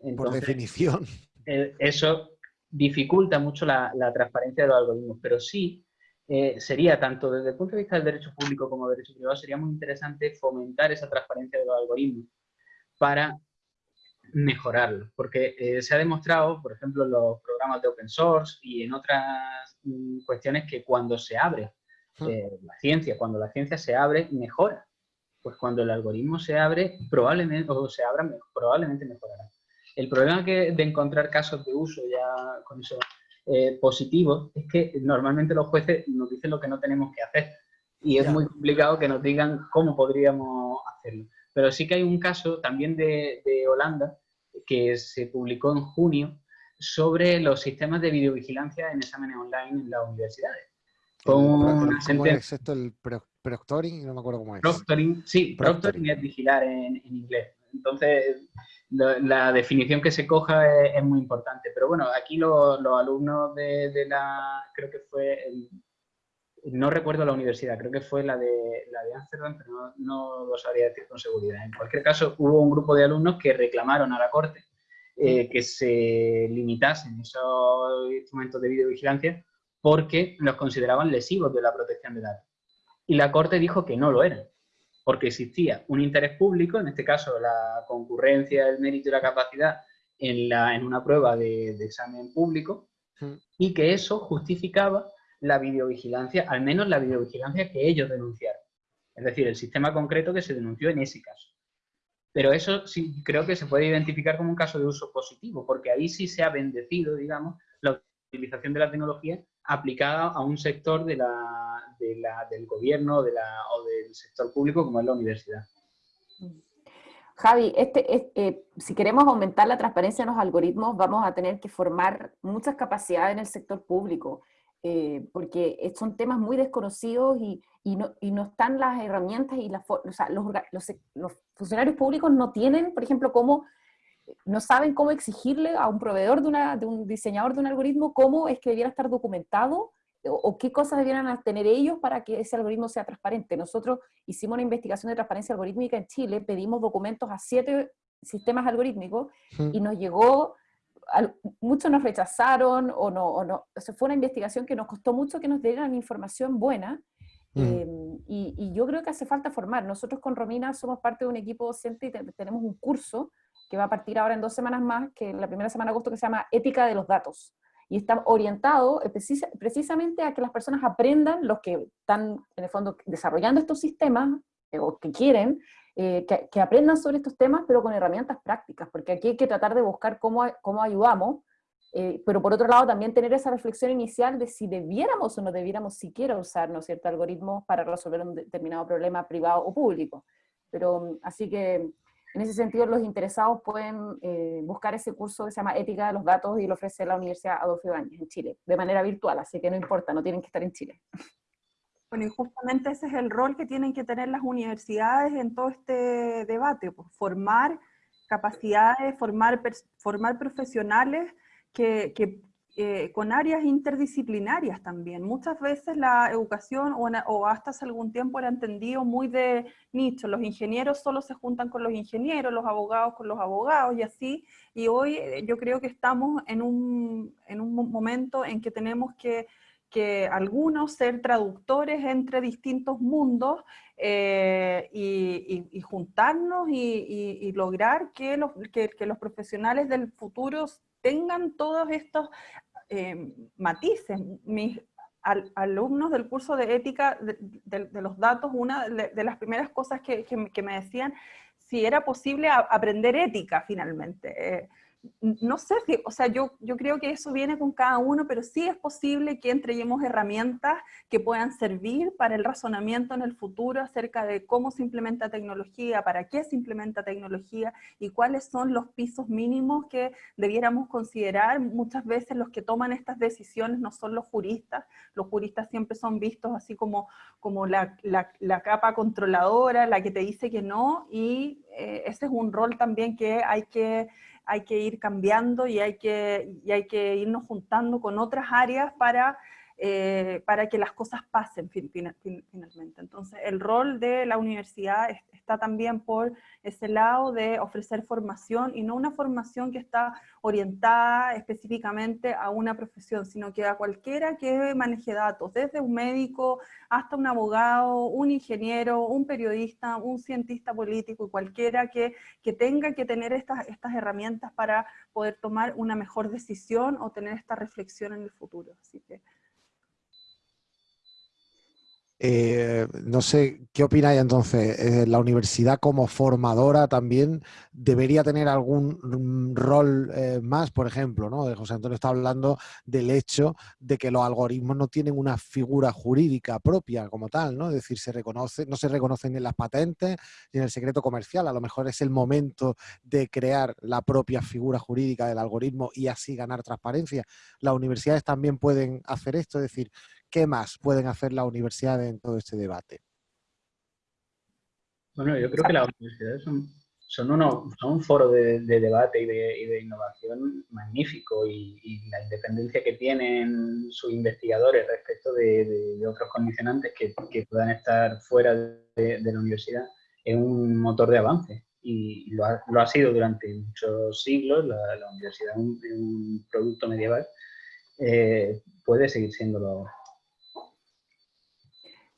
Entonces, Por definición. Eh, eso dificulta mucho la, la, transparencia de los algoritmos, pero sí eh, sería, tanto desde el punto de vista del derecho público como del derecho privado, sería muy interesante fomentar esa transparencia de los algoritmos para mejorarlo, porque se ha demostrado, por ejemplo, en los programas de open source y en otras cuestiones que cuando se abre eh, la ciencia, cuando la ciencia se abre, mejora. Pues cuando el algoritmo se abre, probablemente, o se abra, probablemente mejorará. El problema que, de encontrar casos de uso ya con eso eh, positivos es que normalmente los jueces nos dicen lo que no tenemos que hacer y es muy complicado que nos digan cómo podríamos hacerlo. Pero sí que hay un caso también de, de Holanda que se publicó en junio sobre los sistemas de videovigilancia en exámenes online en las universidades. Con ¿Cómo es esto el proctoring? No me acuerdo cómo es. Proctoring, sí, proctoring, proctoring es vigilar en, en, inglés. Entonces, lo, la definición que se coja es, es, muy importante. Pero bueno, aquí lo, los alumnos de, de, la, creo que fue el, no recuerdo la universidad, creo que fue la de, la de Amsterdam, pero no, no, lo sabría decir con seguridad. En cualquier caso, hubo un grupo de alumnos que reclamaron a la Corte eh, que se limitasen esos instrumentos de videovigilancia porque los consideraban lesivos de la protección de datos. Y la Corte dijo que no lo eran, porque existía un interés público, en este caso la concurrencia, el mérito y la capacidad en, la, en una prueba de, de examen público, y que eso justificaba la videovigilancia, al menos la videovigilancia que ellos denunciaron. Es decir, el sistema concreto que se denunció en ese caso. Pero eso sí creo que se puede identificar como un caso de uso positivo, porque ahí sí se ha bendecido, digamos, la utilización de la tecnología aplicada a un sector de la, de la, del gobierno o del sector público como es la universidad. Javi, este, este, eh, si queremos aumentar la transparencia en los algoritmos, vamos a tener que formar muchas capacidades en el sector público eh, porque son temas muy desconocidos y, y, no, y, no, están las herramientas y las, o sea, los, los, los, funcionarios públicos no tienen, por ejemplo, cómo, no saben cómo exigirle a un proveedor de, una, de un diseñador de un algoritmo cómo es que debiera estar documentado o, qué cosas debieran tener ellos para que ese algoritmo sea transparente. Nosotros hicimos una investigación de transparencia algorítmica en Chile, pedimos documentos a siete sistemas algorítmicos y nos llegó, muchos nos rechazaron o no, o no, fue una investigación que nos costó mucho que nos dieran información buena em, y, yo creo que hace falta formar. Nosotros con Romina somos parte de un equipo docente y tenemos un curso que va a partir ahora en dos semanas más, que la primera semana de agosto, que se llama Ética de los Datos y está orientado precisamente a que las personas aprendan, los que están en el fondo desarrollando estos sistemas, eh, o que quieren, eh, que, aprendan sobre estos temas, pero con herramientas prácticas, porque aquí hay que tratar de buscar cómo, cómo ayudamos, eh, pero por otro lado también tener esa reflexión inicial de si debiéramos o no debiéramos siquiera usar ¿no cierto? algoritmos para resolver un determinado problema privado o público. Pero así que en ese sentido, los interesados pueden eh, buscar ese curso que se llama Ética de los Datos y lo ofrece la Universidad Adolfo Ibáñez en Chile, de manera virtual, así que no importa, no tienen que estar en Chile. Bueno, y justamente ese es el rol que tienen que tener las universidades en todo este debate, pues, formar capacidades, formar, formar profesionales que, eh, con áreas interdisciplinarias también. Muchas veces la educación, o, hasta hace algún tiempo, era entendido muy de nicho. Los ingenieros solo se juntan con los ingenieros, los abogados con los abogados y así. Y hoy eh, yo creo que estamos en un, en un momento en que tenemos que que algunos ser traductores entre distintos mundos eh, y, juntarnos y, lograr que los, que, que los profesionales del futuro tengan todos estos eh, matices. Mis alumnos del curso de ética de, los datos, una de, las primeras cosas que, me decían, si era posible aprender ética finalmente. Eh, no sé si, o sea, yo, yo creo que eso viene con cada uno, pero sí es posible que entreguemos herramientas que puedan servir para el razonamiento en el futuro acerca de cómo se implementa tecnología, para qué se implementa tecnología y cuáles son los pisos mínimos que debiéramos considerar. Muchas veces los que toman estas decisiones no son los juristas, los juristas siempre son vistos así como, como la, la, capa controladora, la que te dice que no, y eh, ese es un rol también que hay que hay que ir cambiando y hay que, y hay que irnos juntando con otras áreas para eh, para que las cosas pasen finalmente. Entonces, el rol de la universidad está también por ese lado de ofrecer formación, y no una formación que está orientada específicamente a una profesión, sino que a cualquiera que maneje datos, desde un médico hasta un abogado, un ingeniero, un periodista, un cientista político, y cualquiera que, que tenga que tener estas, estas herramientas para poder tomar una mejor decisión o tener esta reflexión en el futuro. Así que eh, no sé, ¿qué opináis entonces? Eh, ¿La universidad como formadora también debería tener algún mm, rol eh, más? Por ejemplo, ¿no? José Antonio está hablando del hecho de que los algoritmos no tienen una figura jurídica propia como tal, ¿no? Es decir, se reconoce, no se reconocen en las patentes ni en el secreto comercial. A lo mejor es el momento de crear la propia figura jurídica del algoritmo y así ganar transparencia. Las universidades también pueden hacer esto, es decir, ¿qué más pueden hacer las universidades en todo este debate? Bueno, yo creo que las universidades son, un foro de, debate y de, innovación magnífico y, la independencia que tienen sus investigadores respecto de, otros condicionantes que, puedan estar fuera de, la universidad es un motor de avance y lo ha, sido durante muchos siglos, la, universidad es un, producto medieval, eh, puede seguir siéndolo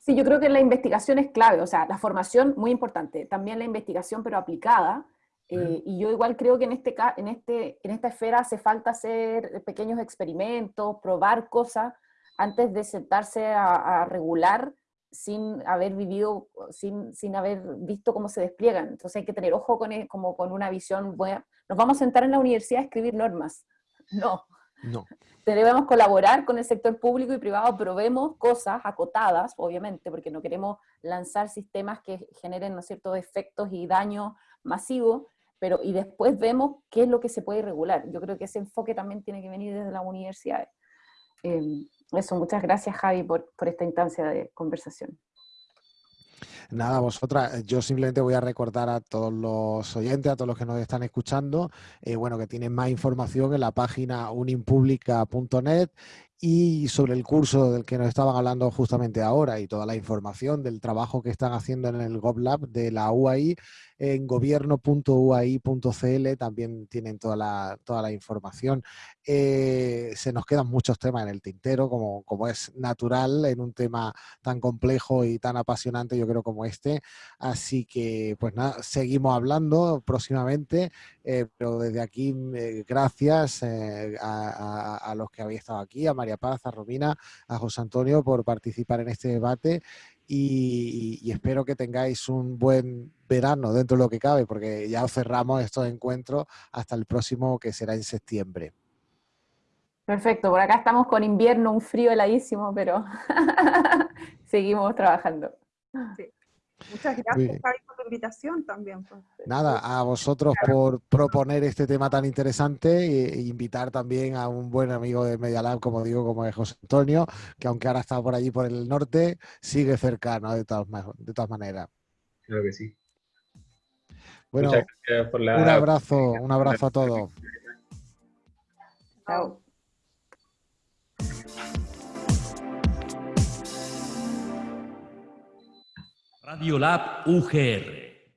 Sí, yo creo que la investigación es clave, o sea, la formación muy importante, también la investigación pero aplicada, eh, y yo igual creo que en, este, en, este, en esta esfera hace falta hacer pequeños experimentos, probar cosas, antes de sentarse a, regular sin haber vivido, sin, sin, haber visto cómo se despliegan. Entonces hay que tener ojo con, e, como con una visión buena. Nos vamos a sentar en la universidad a escribir normas. No. No debemos colaborar con el sector público y privado, probemos cosas acotadas, obviamente, porque no queremos lanzar sistemas que generen ¿no ciertos efectos y daños masivos, pero y después vemos qué es lo que se puede regular. Yo creo que ese enfoque también tiene que venir desde la universidad. Eh, eso, muchas gracias Javi por, por esta instancia de conversación. Nada, vosotras, eh, yo simplemente voy a recordar a todos los oyentes, a todos los que nos están escuchando, eh, bueno, que tienen más información en la página unimpublica.net y sobre el curso del que nos estaban hablando justamente ahora y toda la información del trabajo que están haciendo en el GovLab de la UAI, en gobierno.uai.cl también tienen toda la, toda la información. Eh, se nos quedan muchos temas en el tintero, como, como es natural en un tema tan complejo y tan apasionante, yo creo, como este. Así que, pues nada, seguimos hablando próximamente, eh, pero desde aquí, eh, gracias a, a, los que habéis estado aquí, a María Paz, a Romina, a José Antonio por participar en este debate y, espero que tengáis un buen verano dentro de lo que cabe, porque ya cerramos estos encuentros hasta el próximo que será en septiembre. Perfecto, por acá estamos con invierno, un frío heladísimo, pero seguimos trabajando. Muchas gracias, por tu invitación también. Pues. Nada, a vosotros por proponer este tema tan interesante e, invitar también a un buen amigo de Media Lab, como digo, como es José Antonio, que aunque ahora está por allí por el norte, sigue cercano de todas, de todas maneras. Creo que sí. Bueno, un abrazo, un abrazo a todos. Chao. Radio Lab UGR